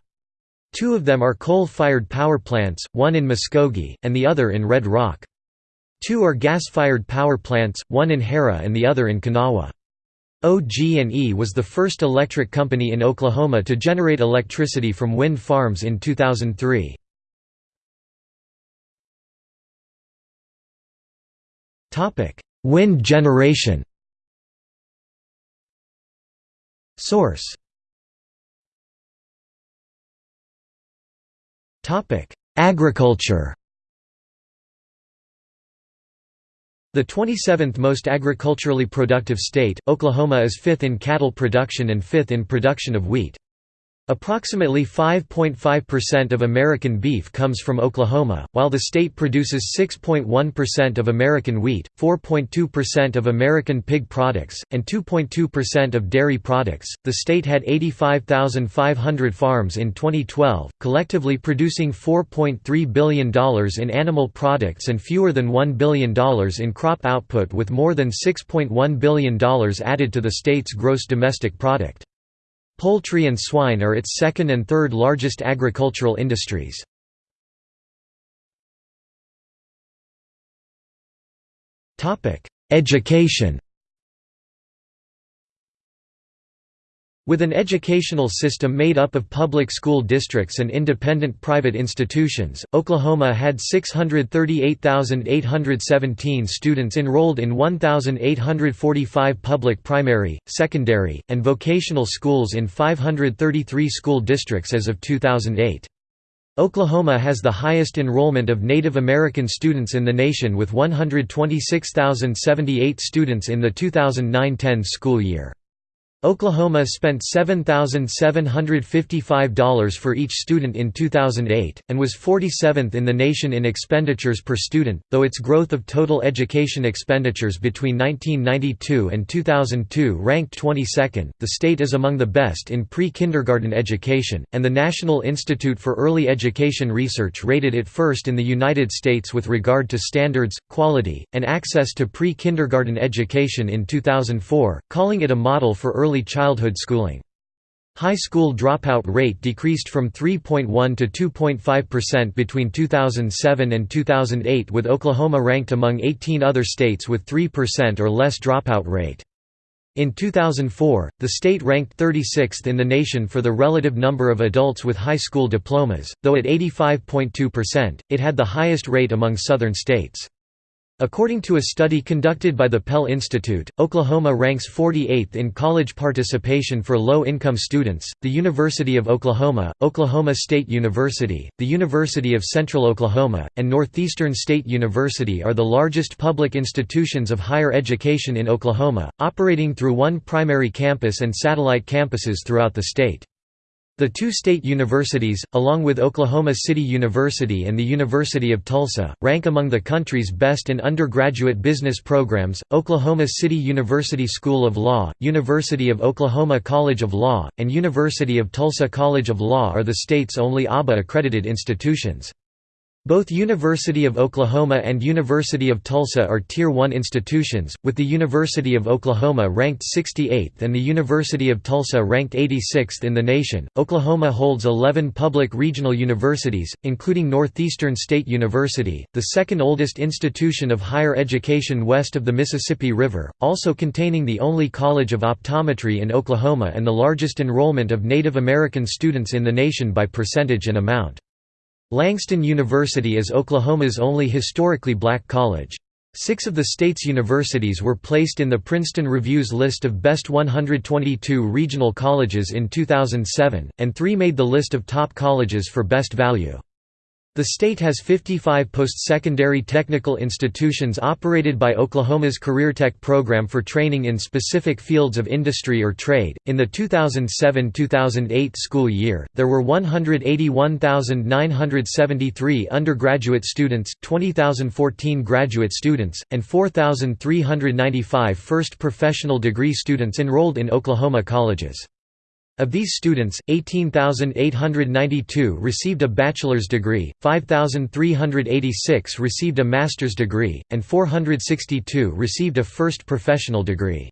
Two of them are coal-fired power plants, one in Muskogee, and the other in Red Rock. Two are gas-fired power plants, one in Harrah and the other in Konawa. OG&E was the first electric company in Oklahoma to generate electricity from wind farms in 2003. Wind generation Source Agriculture The 27th most agriculturally productive state, Oklahoma is fifth in cattle production and fifth in production of wheat. Approximately 5.5% of American beef comes from Oklahoma, while the state produces 6.1% of American wheat, 4.2% of American pig products, and 2.2% of dairy products. The state had 85,500 farms in 2012, collectively producing $4.3 billion in animal products and fewer than $1 billion in crop output, with more than $6.1 billion added to the state's gross domestic product. Poultry and swine are its second and third largest agricultural industries. Education With an educational system made up of public school districts and independent private institutions, Oklahoma had 638,817 students enrolled in 1,845 public primary, secondary, and vocational schools in 533 school districts as of 2008. Oklahoma has the highest enrollment of Native American students in the nation with 126,078 students in the 2009–10 school year. Oklahoma spent $7,755 for each student in 2008, and was 47th in the nation in expenditures per student, though its growth of total education expenditures between 1992 and 2002 ranked 22nd. The state is among the best in pre kindergarten education, and the National Institute for Early Education Research rated it first in the United States with regard to standards, quality, and access to pre kindergarten education in 2004, calling it a model for early early childhood schooling. High school dropout rate decreased from 3.1 to 2.5% between 2007 and 2008 with Oklahoma ranked among 18 other states with 3% or less dropout rate. In 2004, the state ranked 36th in the nation for the relative number of adults with high school diplomas, though at 85.2%, it had the highest rate among southern states. According to a study conducted by the Pell Institute, Oklahoma ranks 48th in college participation for low-income students. The University of Oklahoma, Oklahoma State University, the University of Central Oklahoma, and Northeastern State University are the largest public institutions of higher education in Oklahoma, operating through one primary campus and satellite campuses throughout the state. The two state universities, along with Oklahoma City University and the University of Tulsa, rank among the country's best in undergraduate business programs. Oklahoma City University School of Law, University of Oklahoma College of Law, and University of Tulsa College of Law are the state's only ABA accredited institutions. Both University of Oklahoma and University of Tulsa are Tier 1 institutions, with the University of Oklahoma ranked 68th and the University of Tulsa ranked 86th in the nation. Oklahoma holds 11 public regional universities, including Northeastern State University, the second oldest institution of higher education west of the Mississippi River, also containing the only college of optometry in Oklahoma and the largest enrollment of Native American students in the nation by percentage and amount. Langston University is Oklahoma's only historically black college. Six of the state's universities were placed in the Princeton Review's list of Best 122 Regional Colleges in 2007, and three made the list of top colleges for best value. The state has 55 post-secondary technical institutions operated by Oklahoma's CareerTech program for training in specific fields of industry or trade. In the 2007-2008 school year, there were 181,973 undergraduate students, 20,014 graduate students, and 4,395 first professional degree students enrolled in Oklahoma colleges. Of these students, 18,892 received a bachelor's degree, 5,386 received a master's degree, and 462 received a first professional degree.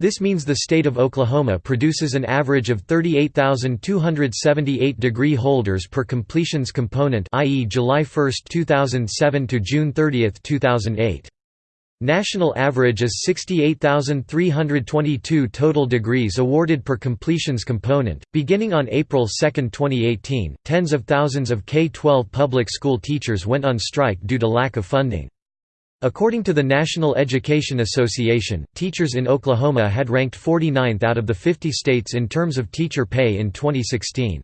This means the state of Oklahoma produces an average of 38,278 degree holders per completions component i.e. July 1, 2007 to June 30, 2008. National average is 68,322 total degrees awarded per completions component. Beginning on April 2, 2018, tens of thousands of K 12 public school teachers went on strike due to lack of funding. According to the National Education Association, teachers in Oklahoma had ranked 49th out of the 50 states in terms of teacher pay in 2016.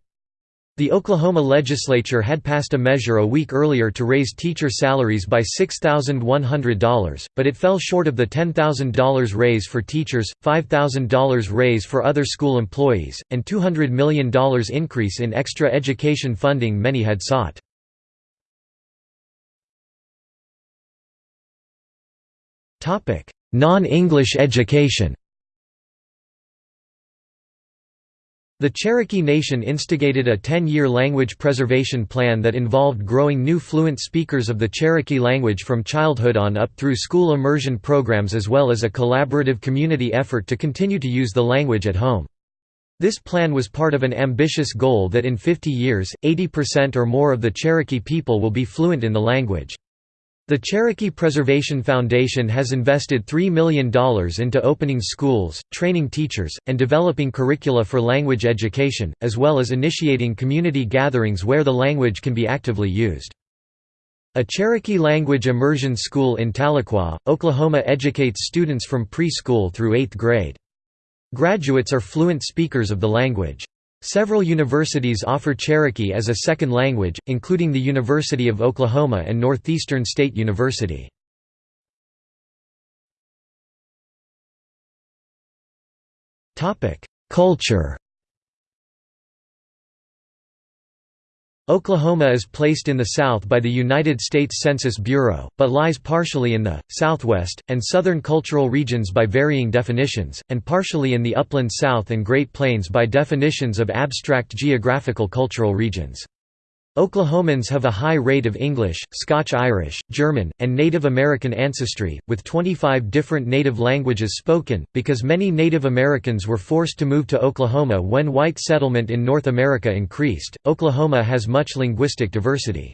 The Oklahoma legislature had passed a measure a week earlier to raise teacher salaries by $6,100, but it fell short of the $10,000 raise for teachers, $5,000 raise for other school employees, and $200 million increase in extra education funding many had sought. Non-English education The Cherokee Nation instigated a 10-year language preservation plan that involved growing new fluent speakers of the Cherokee language from childhood on up through school immersion programs as well as a collaborative community effort to continue to use the language at home. This plan was part of an ambitious goal that in 50 years, 80% or more of the Cherokee people will be fluent in the language. The Cherokee Preservation Foundation has invested $3 million into opening schools, training teachers, and developing curricula for language education, as well as initiating community gatherings where the language can be actively used. A Cherokee language immersion school in Tahlequah, Oklahoma educates students from preschool through 8th grade. Graduates are fluent speakers of the language. Several universities offer Cherokee as a second language, including the University of Oklahoma and Northeastern State University. Culture Oklahoma is placed in the south by the United States Census Bureau, but lies partially in the, southwest, and southern cultural regions by varying definitions, and partially in the upland south and Great Plains by definitions of abstract geographical cultural regions. Oklahomans have a high rate of English, Scotch-Irish, German, and Native American ancestry, with 25 different native languages spoken, because many Native Americans were forced to move to Oklahoma when white settlement in North America increased. Oklahoma has much linguistic diversity.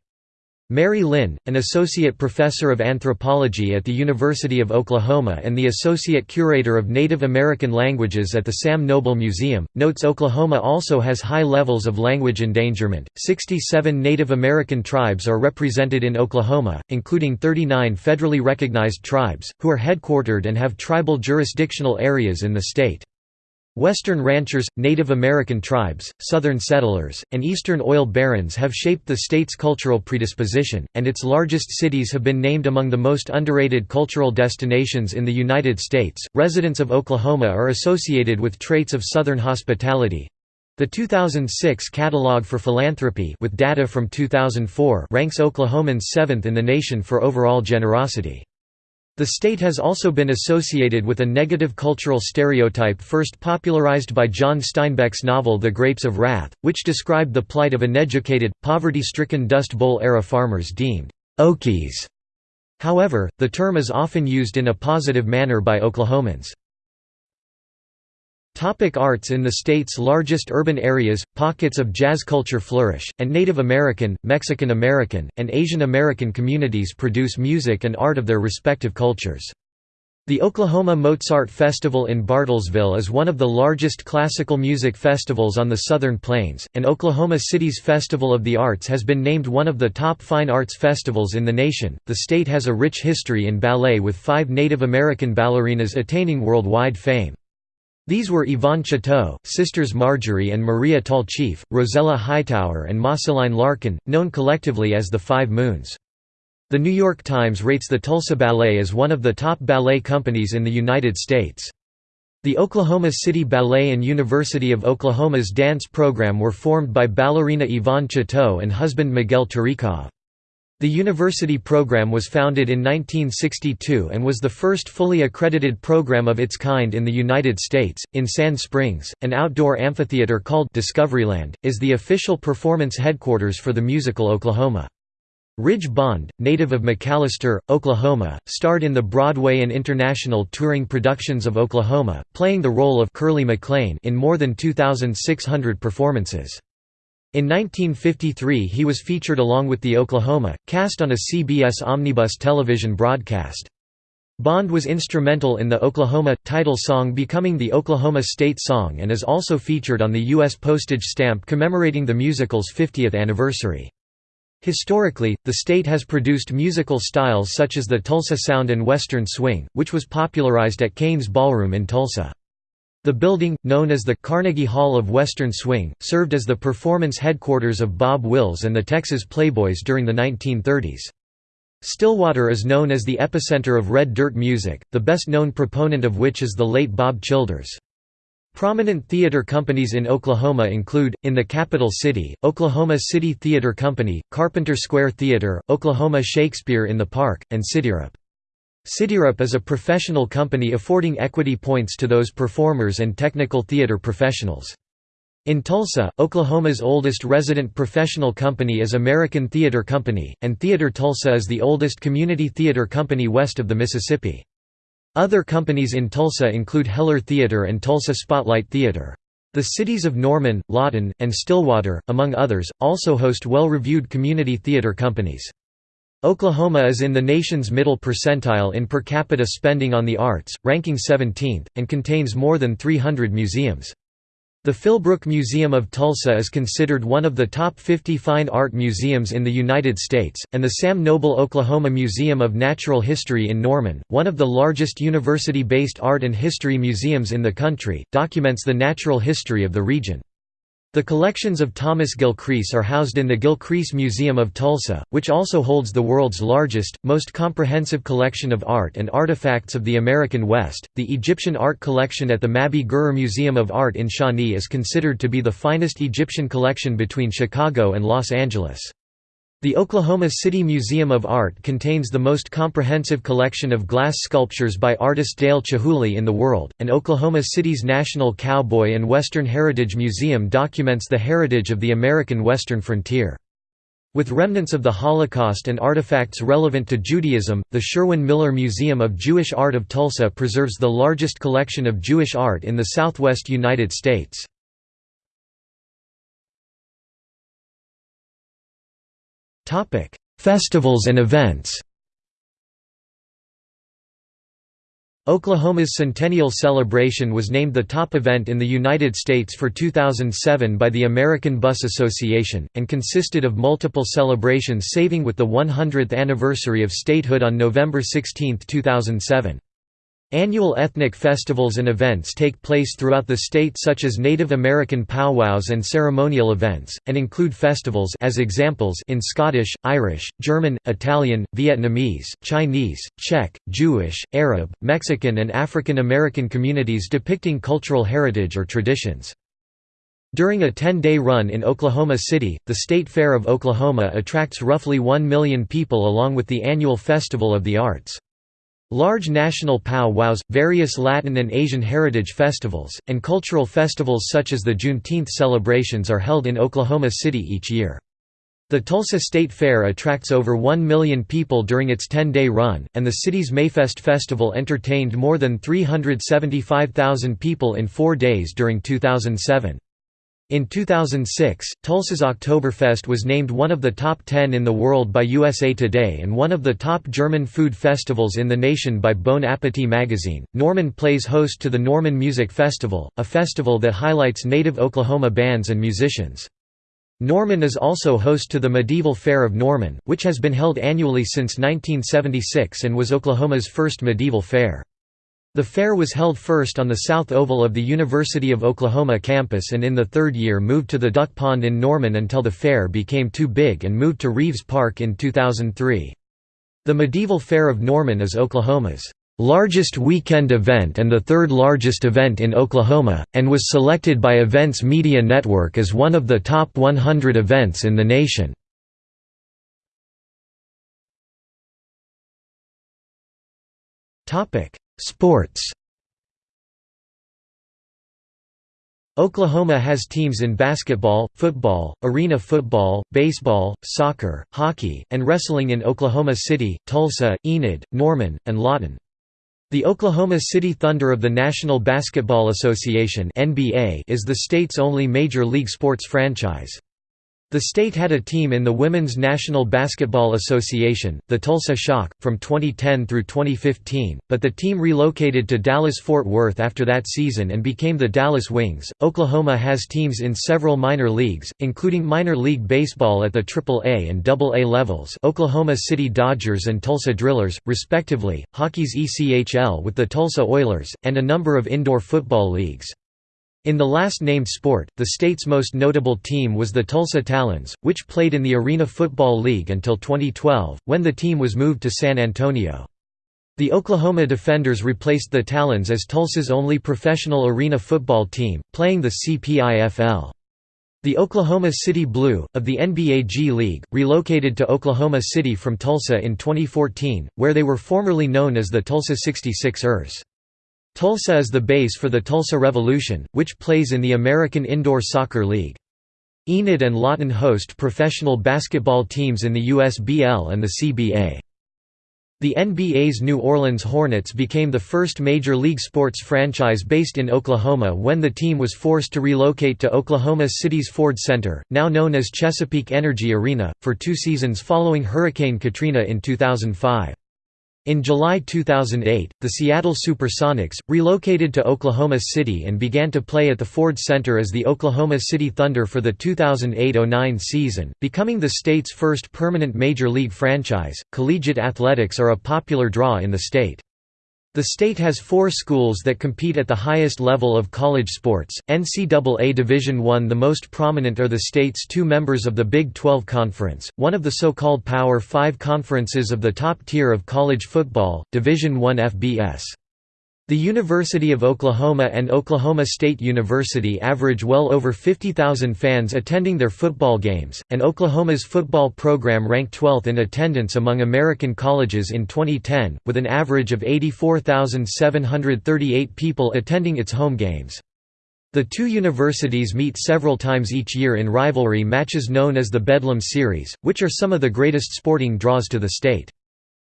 Mary Linn, an associate professor of anthropology at the University of Oklahoma and the associate curator of Native American languages at the Sam Noble Museum, notes Oklahoma also has high levels of language endangerment. 67 Native American tribes are represented in Oklahoma, including 39 federally recognized tribes, who are headquartered and have tribal jurisdictional areas in the state. Western ranchers, Native American tribes, Southern settlers, and Eastern oil barons have shaped the state's cultural predisposition, and its largest cities have been named among the most underrated cultural destinations in the United States. Residents of Oklahoma are associated with traits of Southern hospitality. The 2006 Catalog for Philanthropy with data from 2004 ranks Oklahomans seventh in the nation for overall generosity. The state has also been associated with a negative cultural stereotype first popularized by John Steinbeck's novel The Grapes of Wrath, which described the plight of uneducated, poverty-stricken Dust Bowl-era farmers deemed «Okies». However, the term is often used in a positive manner by Oklahomans. Topic arts In the state's largest urban areas, pockets of jazz culture flourish, and Native American, Mexican American, and Asian American communities produce music and art of their respective cultures. The Oklahoma Mozart Festival in Bartlesville is one of the largest classical music festivals on the Southern Plains, and Oklahoma City's Festival of the Arts has been named one of the top fine arts festivals in the nation. The state has a rich history in ballet with five Native American ballerinas attaining worldwide fame. These were Yvonne Chouteau, sisters Marjorie and Maria Tallchief, Rosella Hightower and Moscelyne Larkin, known collectively as the Five Moons. The New York Times rates the Tulsa Ballet as one of the top ballet companies in the United States. The Oklahoma City Ballet and University of Oklahoma's dance program were formed by ballerina Yvonne Chouteau and husband Miguel Terekhov. The university program was founded in 1962 and was the first fully accredited program of its kind in the United States. In Sand Springs, an outdoor amphitheater called Discoveryland is the official performance headquarters for the musical Oklahoma. Ridge Bond, native of McAlester, Oklahoma, starred in the Broadway and international touring productions of Oklahoma, playing the role of Curly McLain in more than 2,600 performances. In 1953 he was featured along with the Oklahoma, cast on a CBS omnibus television broadcast. Bond was instrumental in the Oklahoma title song becoming the Oklahoma State Song and is also featured on the U.S. postage stamp commemorating the musical's 50th anniversary. Historically, the state has produced musical styles such as the Tulsa Sound and Western Swing, which was popularized at Cain's Ballroom in Tulsa. The building, known as the Carnegie Hall of Western Swing, served as the performance headquarters of Bob Wills and the Texas Playboys during the 1930s. Stillwater is known as the epicenter of red dirt music, the best known proponent of which is the late Bob Childers. Prominent theater companies in Oklahoma include, in the capital city, Oklahoma City Theater Company, Carpenter Square Theater, Oklahoma Shakespeare in the Park, and CityRep. CityRep is a professional company affording equity points to those performers and technical theater professionals. In Tulsa, Oklahoma's oldest resident professional company is American Theater Company, and Theater Tulsa is the oldest community theater company west of the Mississippi. Other companies in Tulsa include Heller Theater and Tulsa Spotlight Theater. The cities of Norman, Lawton, and Stillwater, among others, also host well-reviewed community theater companies. Oklahoma is in the nation's middle percentile in per capita spending on the arts, ranking 17th, and contains more than 300 museums. The Philbrook Museum of Tulsa is considered one of the top 50 fine art museums in the United States, and the Sam Noble Oklahoma Museum of Natural History in Norman, one of the largest university-based art and history museums in the country, documents the natural history of the region. The collections of Thomas Gilcrease are housed in the Gilcrease Museum of Tulsa, which also holds the world's largest, most comprehensive collection of art and artifacts of the American West. The Egyptian art collection at the Mabee-Gerrer Museum of Art in Shawnee is considered to be the finest Egyptian collection between Chicago and Los Angeles. The Oklahoma City Museum of Art contains the most comprehensive collection of glass sculptures by artist Dale Chihuly in the world, and Oklahoma City's National Cowboy and Western Heritage Museum documents the heritage of the American Western frontier. With remnants of the Holocaust and artifacts relevant to Judaism, the Sherwin Miller Museum of Jewish Art of Tulsa preserves the largest collection of Jewish art in the southwest United States. Topic: Festivals and events. Oklahoma's Centennial Celebration was named the top event in the United States for 2007 by the American Bus Association, and consisted of multiple celebrations saving with the 100th anniversary of statehood on November 16, 2007. Annual ethnic festivals and events take place throughout the state such as Native American powwows and ceremonial events, and include festivals as examples in Scottish, Irish, German, Italian, Vietnamese, Chinese, Czech, Jewish, Arab, Mexican and African American communities depicting cultural heritage or traditions. During a 10-day run in Oklahoma City, the State Fair of Oklahoma attracts roughly 1 million people along with the annual Festival of the Arts. Large national pow-wows, various Latin and Asian heritage festivals, and cultural festivals such as the Juneteenth celebrations are held in Oklahoma City each year. The Tulsa State Fair attracts over 1 million people during its 10-day run, and the city's Mayfest Festival entertained more than 375,000 people in four days during 2007. In 2006, Tulsa's Oktoberfest was named one of the top 10 in the world by USA Today and one of the top German food festivals in the nation by Bon Appetit magazine. Norman plays host to the Norman Music Festival, a festival that highlights native Oklahoma bands and musicians. Norman is also host to the Medieval Fair of Norman, which has been held annually since 1976 and was Oklahoma's first medieval fair. The fair was held first on the south oval of the University of Oklahoma campus and in the third year moved to the Duck Pond in Norman until the fair became too big and moved to Reeves Park in 2003. The Medieval Fair of Norman is Oklahoma's largest weekend event and the third largest event in Oklahoma, and was selected by Events Media Network as one of the top 100 events in the nation. Topic: Sports Oklahoma has teams in basketball, football, arena football, baseball, soccer, hockey, and wrestling in Oklahoma City, Tulsa, Enid, Norman, and Lawton. The Oklahoma City Thunder of the National Basketball Association is the state's only major league sports franchise. The state had a team in the Women's National Basketball Association, the Tulsa Shock, from 2010 through 2015, but the team relocated to Dallas-Fort Worth after that season and became the Dallas Wings. Oklahoma has teams in several minor leagues, including minor league baseball at the AAA and AA levels Oklahoma City Dodgers and Tulsa Drillers, respectively, hockey's ECHL with the Tulsa Oilers, and a number of indoor football leagues. In the last named sport, the state's most notable team was the Tulsa Talons, which played in the Arena Football League until 2012, when the team was moved to San Antonio. The Oklahoma Defenders replaced the Talons as Tulsa's only professional arena football team, playing the CPIFL. The Oklahoma City Blue, of the NBA G League, relocated to Oklahoma City from Tulsa in 2014, where they were formerly known as the Tulsa 66ers. Tulsa is the base for the Tulsa Revolution, which plays in the American Indoor Soccer League. Enid and Lawton host professional basketball teams in the USBL and the CBA. The NBA's New Orleans Hornets became the first major league sports franchise based in Oklahoma when the team was forced to relocate to Oklahoma City's Ford Center, now known as Chesapeake Energy Arena, for two seasons following Hurricane Katrina in 2005. In July 2008, the Seattle Supersonics, relocated to Oklahoma City and began to play at the Ford Center as the Oklahoma City Thunder for the 2008–09 season, becoming the state's first permanent major league franchise. Collegiate athletics are a popular draw in the state. The state has four schools that compete at the highest level of college sports. NCAA Division I The most prominent are the state's two members of the Big 12 Conference, one of the so-called Power 5 conferences of the top tier of college football, Division I FBS. The University of Oklahoma and Oklahoma State University average well over 50,000 fans attending their football games, and Oklahoma's football program ranked 12th in attendance among American colleges in 2010, with an average of 84,738 people attending its home games. The two universities meet several times each year in rivalry matches known as the Bedlam Series, which are some of the greatest sporting draws to the state.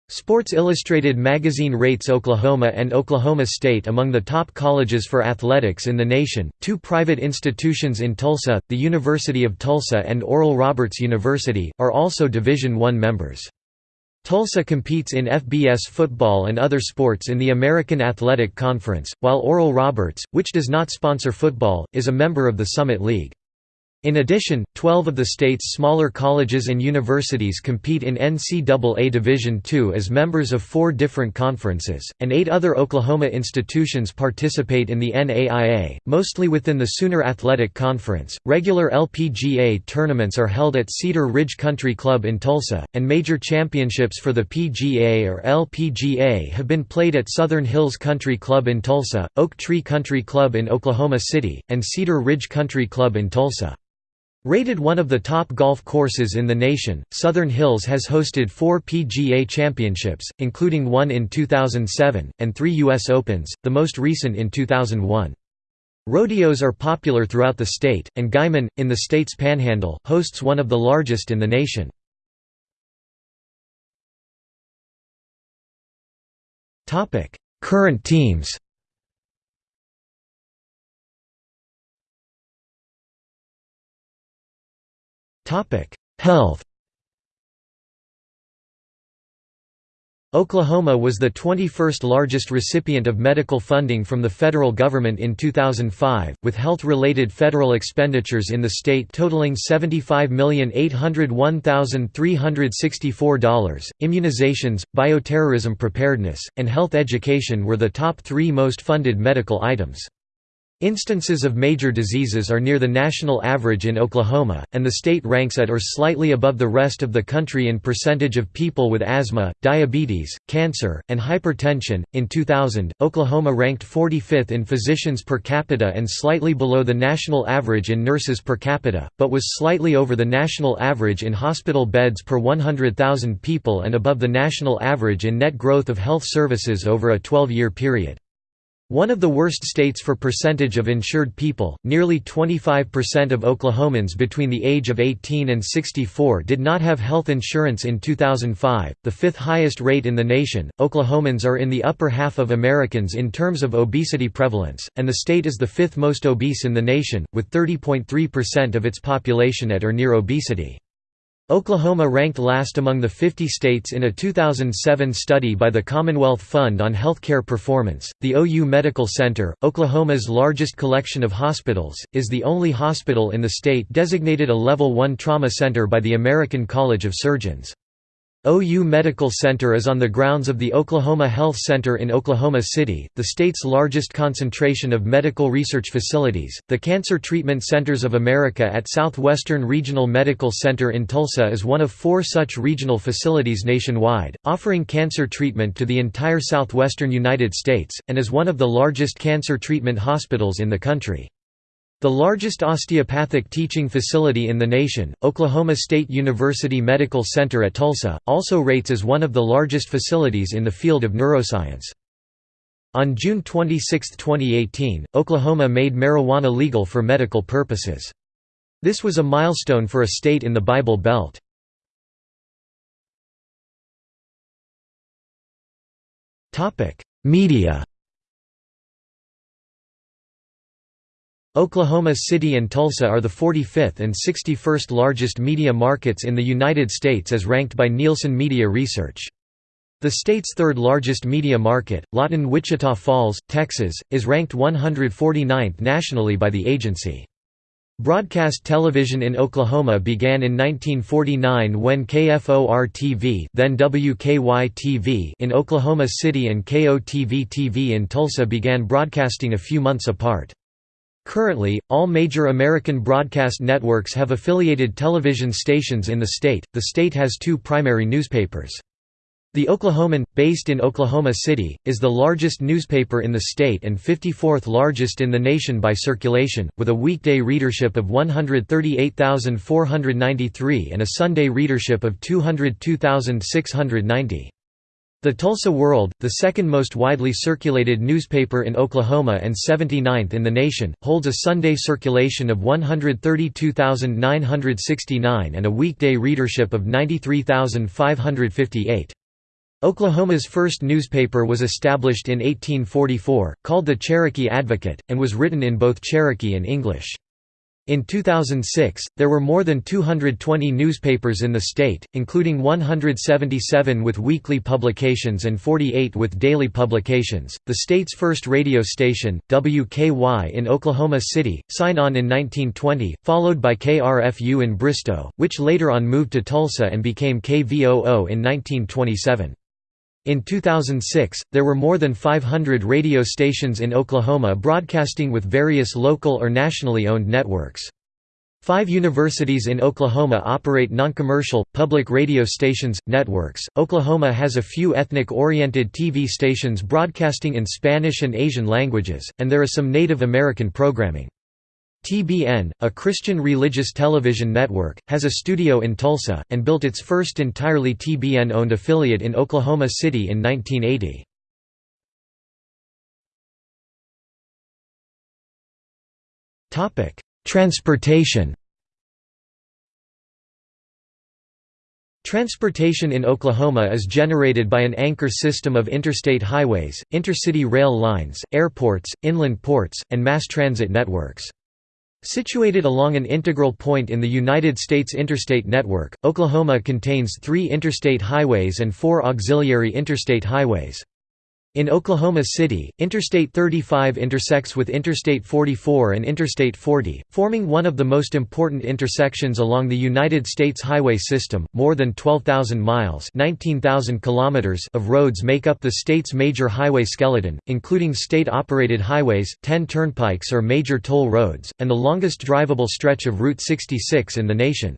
Sports Illustrated magazine rates Oklahoma and Oklahoma State among the top colleges for athletics in the nation. Two private institutions in Tulsa, the University of Tulsa and Oral Roberts University, are also Division I members. Tulsa competes in FBS football and other sports in the American Athletic Conference, while Oral Roberts, which does not sponsor football, is a member of the Summit League. In addition, 12 of the state's smaller colleges and universities compete in NCAA Division II as members of four different conferences, and eight other Oklahoma institutions participate in the NAIA, mostly within the Sooner Athletic Conference. Regular LPGA tournaments are held at Cedar Ridge Country Club in Tulsa, and major championships for the PGA or LPGA have been played at Southern Hills Country Club in Tulsa, Oak Tree Country Club in Oklahoma City, and Cedar Ridge Country Club in Tulsa. Rated one of the top golf courses in the nation, Southern Hills has hosted four PGA championships, including one in 2007, and three U.S. Opens, the most recent in 2001. Rodeos are popular throughout the state, and Guymon, in the state's panhandle, hosts one of the largest in the nation. Current teams Health Oklahoma was the 21st largest recipient of medical funding from the federal government in 2005, with health-related federal expenditures in the state totaling $75,801,364. Immunizations, bioterrorism preparedness, and health education were the top three most funded medical items. Instances of major diseases are near the national average in Oklahoma, and the state ranks at or slightly above the rest of the country in percentage of people with asthma, diabetes, cancer, and hypertension. In 2000, Oklahoma ranked 45th in physicians per capita and slightly below the national average in nurses per capita, but was slightly over the national average in hospital beds per 100,000 people and above the national average in net growth of health services over a 12 year period. One of the worst states for percentage of insured people, nearly 25% of Oklahomans between the age of 18 and 64 did not have health insurance in 2005, the fifth highest rate in the nation. Oklahomans are in the upper half of Americans in terms of obesity prevalence, and the state is the fifth most obese in the nation, with 30.3% of its population at or near obesity. Oklahoma ranked last among the 50 states in a 2007 study by the Commonwealth Fund on Healthcare Performance. The OU Medical Center, Oklahoma's largest collection of hospitals, is the only hospital in the state designated a Level 1 trauma center by the American College of Surgeons. OU Medical Center is on the grounds of the Oklahoma Health Center in Oklahoma City, the state's largest concentration of medical research facilities. The Cancer Treatment Centers of America at Southwestern Regional Medical Center in Tulsa is one of four such regional facilities nationwide, offering cancer treatment to the entire southwestern United States, and is one of the largest cancer treatment hospitals in the country. The largest osteopathic teaching facility in the nation, Oklahoma State University Medical Center at Tulsa, also rates as one of the largest facilities in the field of neuroscience. On June 26, 2018, Oklahoma made marijuana legal for medical purposes. This was a milestone for a state in the Bible Belt. Media Oklahoma City and Tulsa are the 45th and 61st largest media markets in the United States as ranked by Nielsen Media Research. The state's third largest media market, Lawton Wichita Falls, Texas, is ranked 149th nationally by the agency. Broadcast television in Oklahoma began in 1949 when KFOR-TV then WKY-TV in Oklahoma City and KOTV-TV in Tulsa began broadcasting a few months apart. Currently, all major American broadcast networks have affiliated television stations in the state. The state has two primary newspapers. The Oklahoman, based in Oklahoma City, is the largest newspaper in the state and 54th largest in the nation by circulation, with a weekday readership of 138,493 and a Sunday readership of 202,690. The Tulsa World, the second most widely circulated newspaper in Oklahoma and 79th in the nation, holds a Sunday circulation of 132,969 and a weekday readership of 93,558. Oklahoma's first newspaper was established in 1844, called the Cherokee Advocate, and was written in both Cherokee and English. In 2006, there were more than 220 newspapers in the state, including 177 with weekly publications and 48 with daily publications. The state's first radio station, WKY in Oklahoma City, signed on in 1920, followed by KRFU in Bristow, which later on moved to Tulsa and became KVOO in 1927. In 2006, there were more than 500 radio stations in Oklahoma broadcasting with various local or nationally owned networks. Five universities in Oklahoma operate noncommercial, public radio stations, networks. Oklahoma has a few ethnic oriented TV stations broadcasting in Spanish and Asian languages, and there is some Native American programming. TBN, a Christian religious television network, has a studio in Tulsa, and built its first entirely TBN-owned affiliate in Oklahoma City in 1980. Transportation Transportation in Oklahoma is generated by an anchor system of interstate highways, intercity rail lines, airports, inland ports, and mass transit networks. Situated along an integral point in the United States interstate network, Oklahoma contains three interstate highways and four auxiliary interstate highways. In Oklahoma City, Interstate 35 intersects with Interstate 44 and Interstate 40, forming one of the most important intersections along the United States highway system. More than 12,000 miles (19,000 kilometers) of roads make up the state's major highway skeleton, including state-operated highways, 10 turnpikes or major toll roads, and the longest drivable stretch of Route 66 in the nation.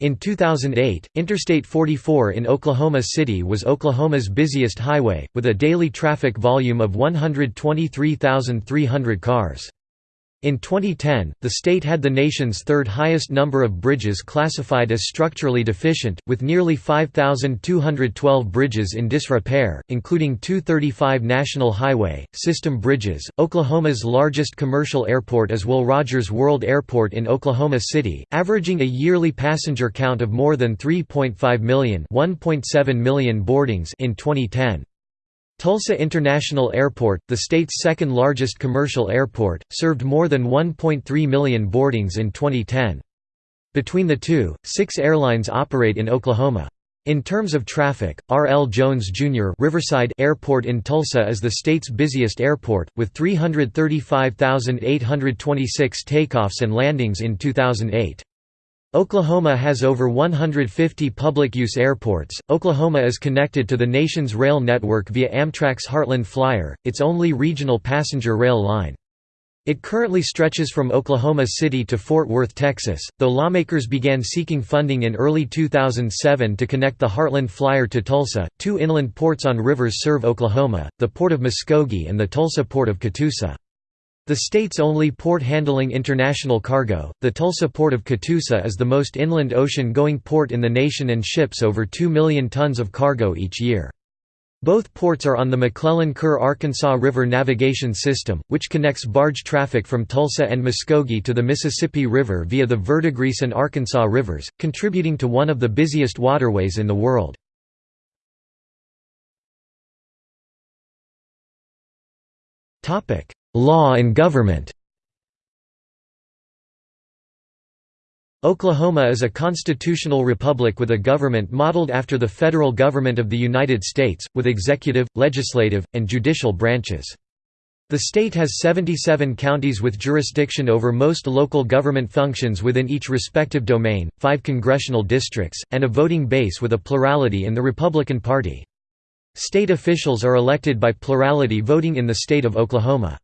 In 2008, Interstate 44 in Oklahoma City was Oklahoma's busiest highway, with a daily traffic volume of 123,300 cars. In 2010, the state had the nation's third highest number of bridges classified as structurally deficient, with nearly 5,212 bridges in disrepair, including 235 national highway, system bridges. Oklahoma's largest commercial airport is Will Rogers World Airport in Oklahoma City, averaging a yearly passenger count of more than 3.5 million, 1.7 million boardings in 2010. Tulsa International Airport, the state's second largest commercial airport, served more than 1.3 million boardings in 2010. Between the two, six airlines operate in Oklahoma. In terms of traffic, R. L. Jones Jr. Riverside Airport in Tulsa is the state's busiest airport, with 335,826 takeoffs and landings in 2008. Oklahoma has over 150 public-use airports. Oklahoma is connected to the nation's rail network via Amtrak's Heartland Flyer, its only regional passenger rail line. It currently stretches from Oklahoma City to Fort Worth, Texas, though lawmakers began seeking funding in early 2007 to connect the Heartland Flyer to Tulsa. Two inland ports on rivers serve Oklahoma, the Port of Muskogee and the Tulsa Port of Catoosa. The state's only port handling international cargo, the Tulsa Port of Catoosa is the most inland ocean-going port in the nation and ships over 2 million tons of cargo each year. Both ports are on the McClellan-Kerr Arkansas River Navigation System, which connects barge traffic from Tulsa and Muskogee to the Mississippi River via the Verdigris and Arkansas Rivers, contributing to one of the busiest waterways in the world. Law and government Oklahoma is a constitutional republic with a government modeled after the federal government of the United States, with executive, legislative, and judicial branches. The state has 77 counties with jurisdiction over most local government functions within each respective domain, five congressional districts, and a voting base with a plurality in the Republican Party. State officials are elected by plurality voting in the state of Oklahoma.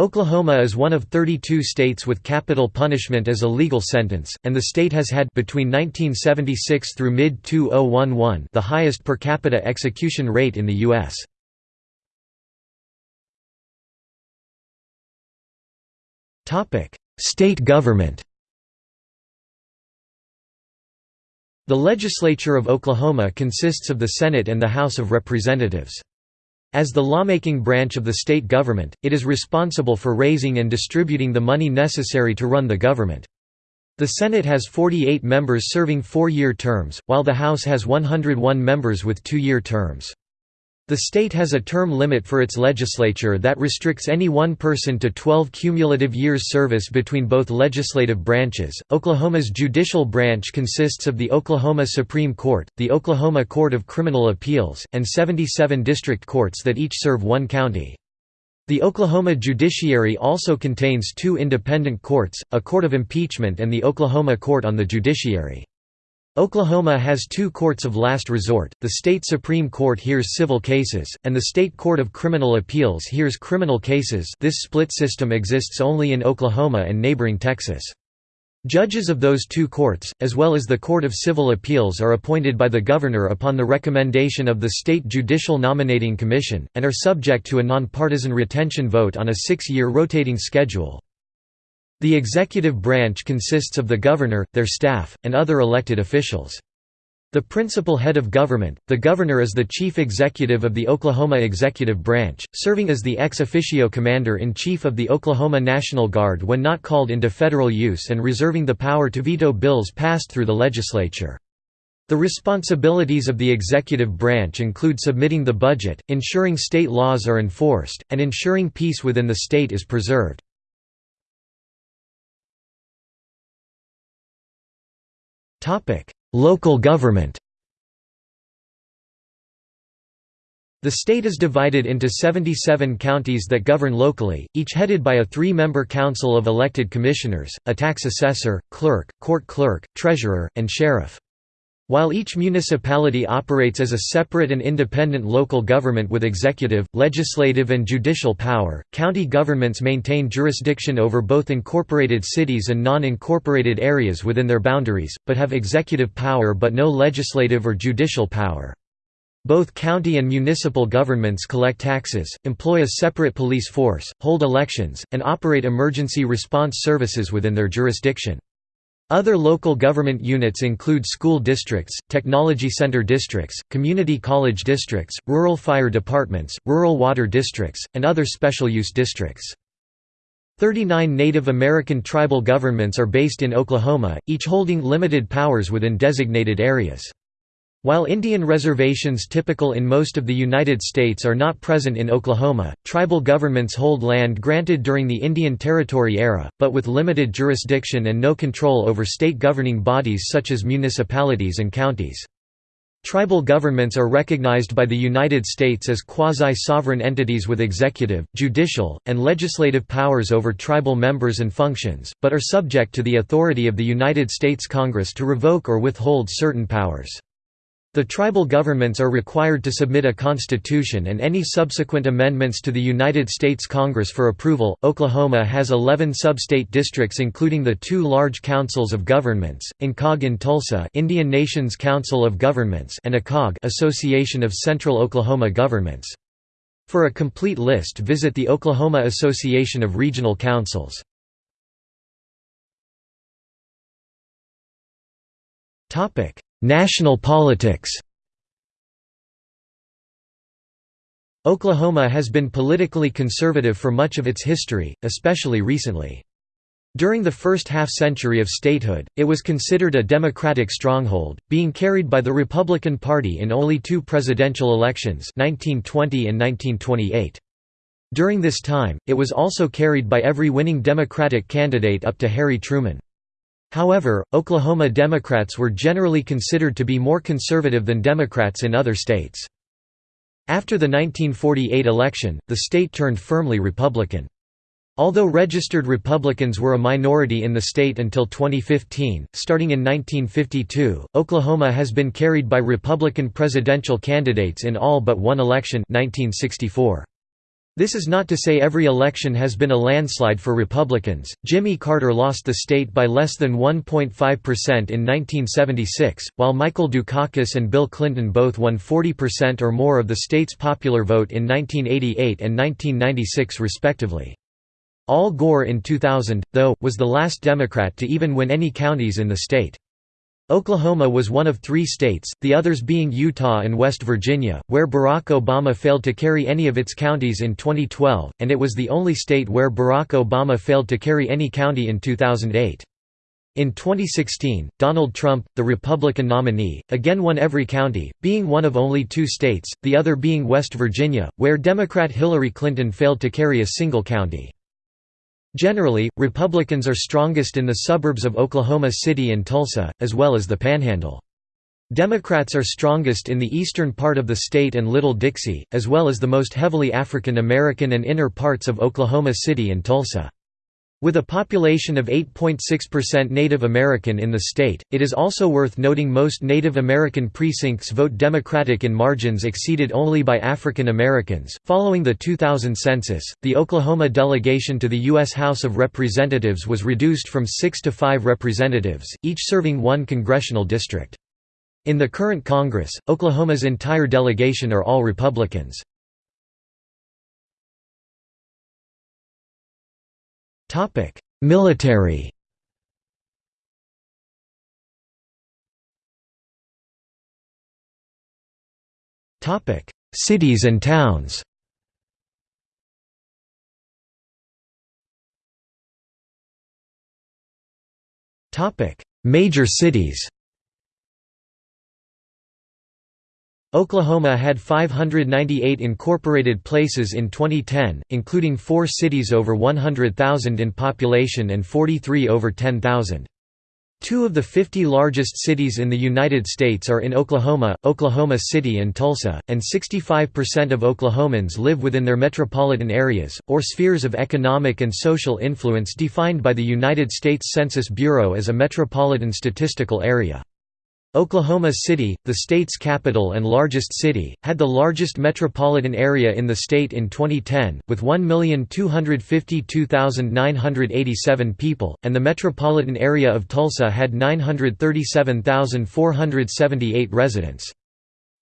Oklahoma is one of 32 states with capital punishment as a legal sentence, and the state has had between 1976 through mid-2011 the highest per capita execution rate in the U.S. State government The legislature of Oklahoma consists of the Senate and the House of Representatives. As the lawmaking branch of the state government, it is responsible for raising and distributing the money necessary to run the government. The Senate has 48 members serving four-year terms, while the House has 101 members with two-year terms. The state has a term limit for its legislature that restricts any one person to 12 cumulative years service between both legislative branches. Oklahoma's judicial branch consists of the Oklahoma Supreme Court, the Oklahoma Court of Criminal Appeals, and 77 district courts that each serve one county. The Oklahoma judiciary also contains two independent courts, a court of impeachment and the Oklahoma Court on the Judiciary. Oklahoma has two courts of last resort, the state Supreme Court hears civil cases, and the state Court of Criminal Appeals hears criminal cases this split system exists only in Oklahoma and neighboring Texas. Judges of those two courts, as well as the Court of Civil Appeals are appointed by the governor upon the recommendation of the State Judicial Nominating Commission, and are subject to a nonpartisan retention vote on a six-year rotating schedule. The executive branch consists of the governor, their staff, and other elected officials. The principal head of government, the governor is the chief executive of the Oklahoma executive branch, serving as the ex officio commander-in-chief of the Oklahoma National Guard when not called into federal use and reserving the power to veto bills passed through the legislature. The responsibilities of the executive branch include submitting the budget, ensuring state laws are enforced, and ensuring peace within the state is preserved. Local government The state is divided into 77 counties that govern locally, each headed by a three-member council of elected commissioners, a tax assessor, clerk, court clerk, treasurer, and sheriff. While each municipality operates as a separate and independent local government with executive, legislative and judicial power, county governments maintain jurisdiction over both incorporated cities and non-incorporated areas within their boundaries, but have executive power but no legislative or judicial power. Both county and municipal governments collect taxes, employ a separate police force, hold elections, and operate emergency response services within their jurisdiction. Other local government units include school districts, technology center districts, community college districts, rural fire departments, rural water districts, and other special use districts. 39 Native American tribal governments are based in Oklahoma, each holding limited powers within designated areas. While Indian reservations typical in most of the United States are not present in Oklahoma, tribal governments hold land granted during the Indian Territory era, but with limited jurisdiction and no control over state governing bodies such as municipalities and counties. Tribal governments are recognized by the United States as quasi-sovereign entities with executive, judicial, and legislative powers over tribal members and functions, but are subject to the authority of the United States Congress to revoke or withhold certain powers. The tribal governments are required to submit a constitution and any subsequent amendments to the United States Congress for approval. Oklahoma has 11 sub-state districts including the two large councils of governments, INCOG in Tulsa, Indian Nations Council of Governments, and ACOG, Association of Central Oklahoma Governments. For a complete list, visit the Oklahoma Association of Regional Councils. Topic: National politics Oklahoma has been politically conservative for much of its history, especially recently. During the first half-century of statehood, it was considered a Democratic stronghold, being carried by the Republican Party in only two presidential elections 1920 and 1928. During this time, it was also carried by every winning Democratic candidate up to Harry Truman. However, Oklahoma Democrats were generally considered to be more conservative than Democrats in other states. After the 1948 election, the state turned firmly Republican. Although registered Republicans were a minority in the state until 2015, starting in 1952, Oklahoma has been carried by Republican presidential candidates in all but one election 1964. This is not to say every election has been a landslide for Republicans. Jimmy Carter lost the state by less than 1.5% in 1976, while Michael Dukakis and Bill Clinton both won 40% or more of the state's popular vote in 1988 and 1996 respectively. Al Gore in 2000, though, was the last Democrat to even win any counties in the state. Oklahoma was one of three states, the others being Utah and West Virginia, where Barack Obama failed to carry any of its counties in 2012, and it was the only state where Barack Obama failed to carry any county in 2008. In 2016, Donald Trump, the Republican nominee, again won every county, being one of only two states, the other being West Virginia, where Democrat Hillary Clinton failed to carry a single county. Generally, Republicans are strongest in the suburbs of Oklahoma City and Tulsa, as well as the Panhandle. Democrats are strongest in the eastern part of the state and Little Dixie, as well as the most heavily African American and inner parts of Oklahoma City and Tulsa. With a population of 8.6% Native American in the state, it is also worth noting most Native American precincts vote Democratic in margins exceeded only by African Americans. Following the 2000 census, the Oklahoma delegation to the U.S. House of Representatives was reduced from six to five representatives, each serving one congressional district. In the current Congress, Oklahoma's entire delegation are all Republicans. Topic: Military. Topic: Cities and towns. Topic: Major cities. Oklahoma had 598 incorporated places in 2010, including four cities over 100,000 in population and 43 over 10,000. Two of the 50 largest cities in the United States are in Oklahoma, Oklahoma City and Tulsa, and 65% of Oklahomans live within their metropolitan areas, or spheres of economic and social influence defined by the United States Census Bureau as a metropolitan statistical area. Oklahoma City, the state's capital and largest city, had the largest metropolitan area in the state in 2010, with 1,252,987 people, and the metropolitan area of Tulsa had 937,478 residents.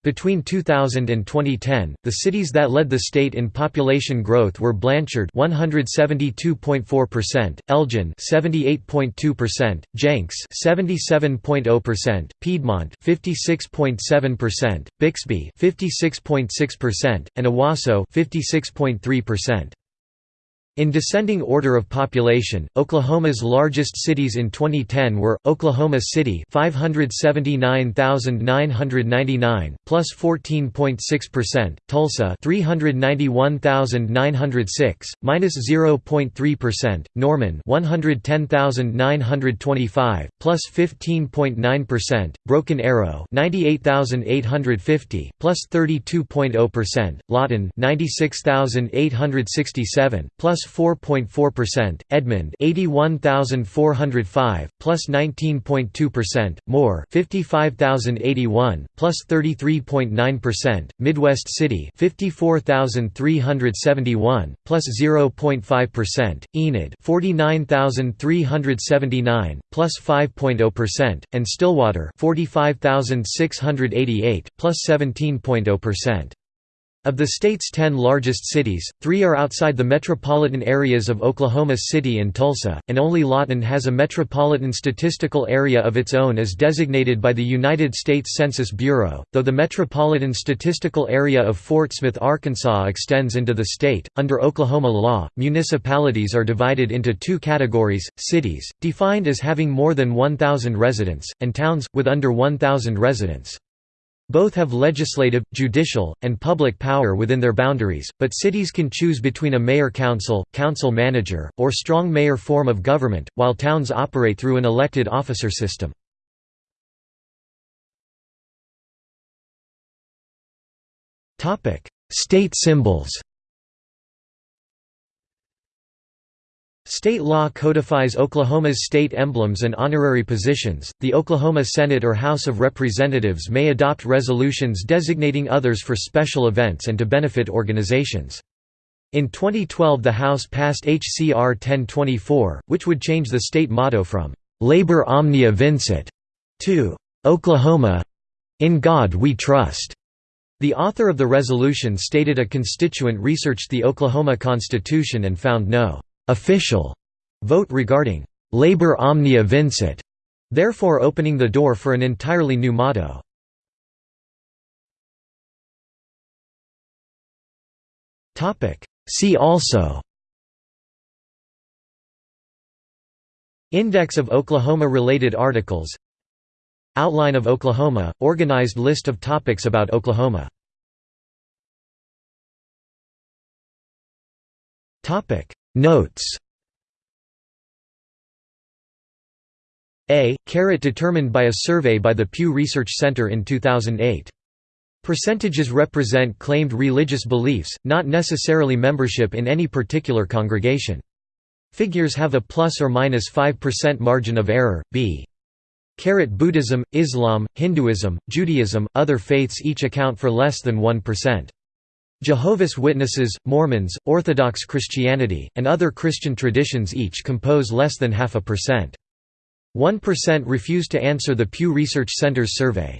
Between 2000 and 2010, the cities that led the state in population growth were Blanchard 172.4%, Elgin 78.2%, Jenks 77.0%, Piedmont 56.7%, Bixby 56.6%, and Owasso 56.3%. In descending order of population, Oklahoma's largest cities in 2010 were Oklahoma City, 579,999, plus 14.6%; Tulsa, 391,906, minus 0.3%; Norman, 110,925, plus 15.9%; Broken Arrow, 98,850, plus 32.0%; Lawton, 96,867, plus 4.4%, Edmond 81405 plus 19.2%, Moore 55081 plus 33.9%, Midwest City 54371 plus 0.5%, Enid 49379 plus 5.0%, and Stillwater 45688 plus 17.0%. Of the state's ten largest cities, three are outside the metropolitan areas of Oklahoma City and Tulsa, and only Lawton has a metropolitan statistical area of its own as designated by the United States Census Bureau, though the metropolitan statistical area of Fort Smith, Arkansas extends into the state. Under Oklahoma law, municipalities are divided into two categories cities, defined as having more than 1,000 residents, and towns, with under 1,000 residents. Both have legislative, judicial, and public power within their boundaries, but cities can choose between a mayor-council, council-manager, or strong mayor form of government, while towns operate through an elected officer system. State symbols State law codifies Oklahoma's state emblems and honorary positions. The Oklahoma Senate or House of Representatives may adopt resolutions designating others for special events and to benefit organizations. In 2012 the House passed H.C.R. 1024, which would change the state motto from "'Labor Omnia Vincit' to "'Oklahoma in God We Trust'". The author of the resolution stated a constituent researched the Oklahoma Constitution and found no official vote regarding labor omnia vincit, therefore opening the door for an entirely new motto. See also Index of Oklahoma-related articles Outline of Oklahoma – organized list of topics about Oklahoma Notes A. Caret determined by a survey by the Pew Research Center in 2008. Percentages represent claimed religious beliefs, not necessarily membership in any particular congregation. Figures have a plus or minus 5% margin of error. B. Caret Buddhism, Islam, Hinduism, Judaism, other faiths each account for less than 1%. Jehovah's Witnesses, Mormons, Orthodox Christianity, and other Christian traditions each compose less than half a percent. 1% refused to answer the Pew Research Center's survey.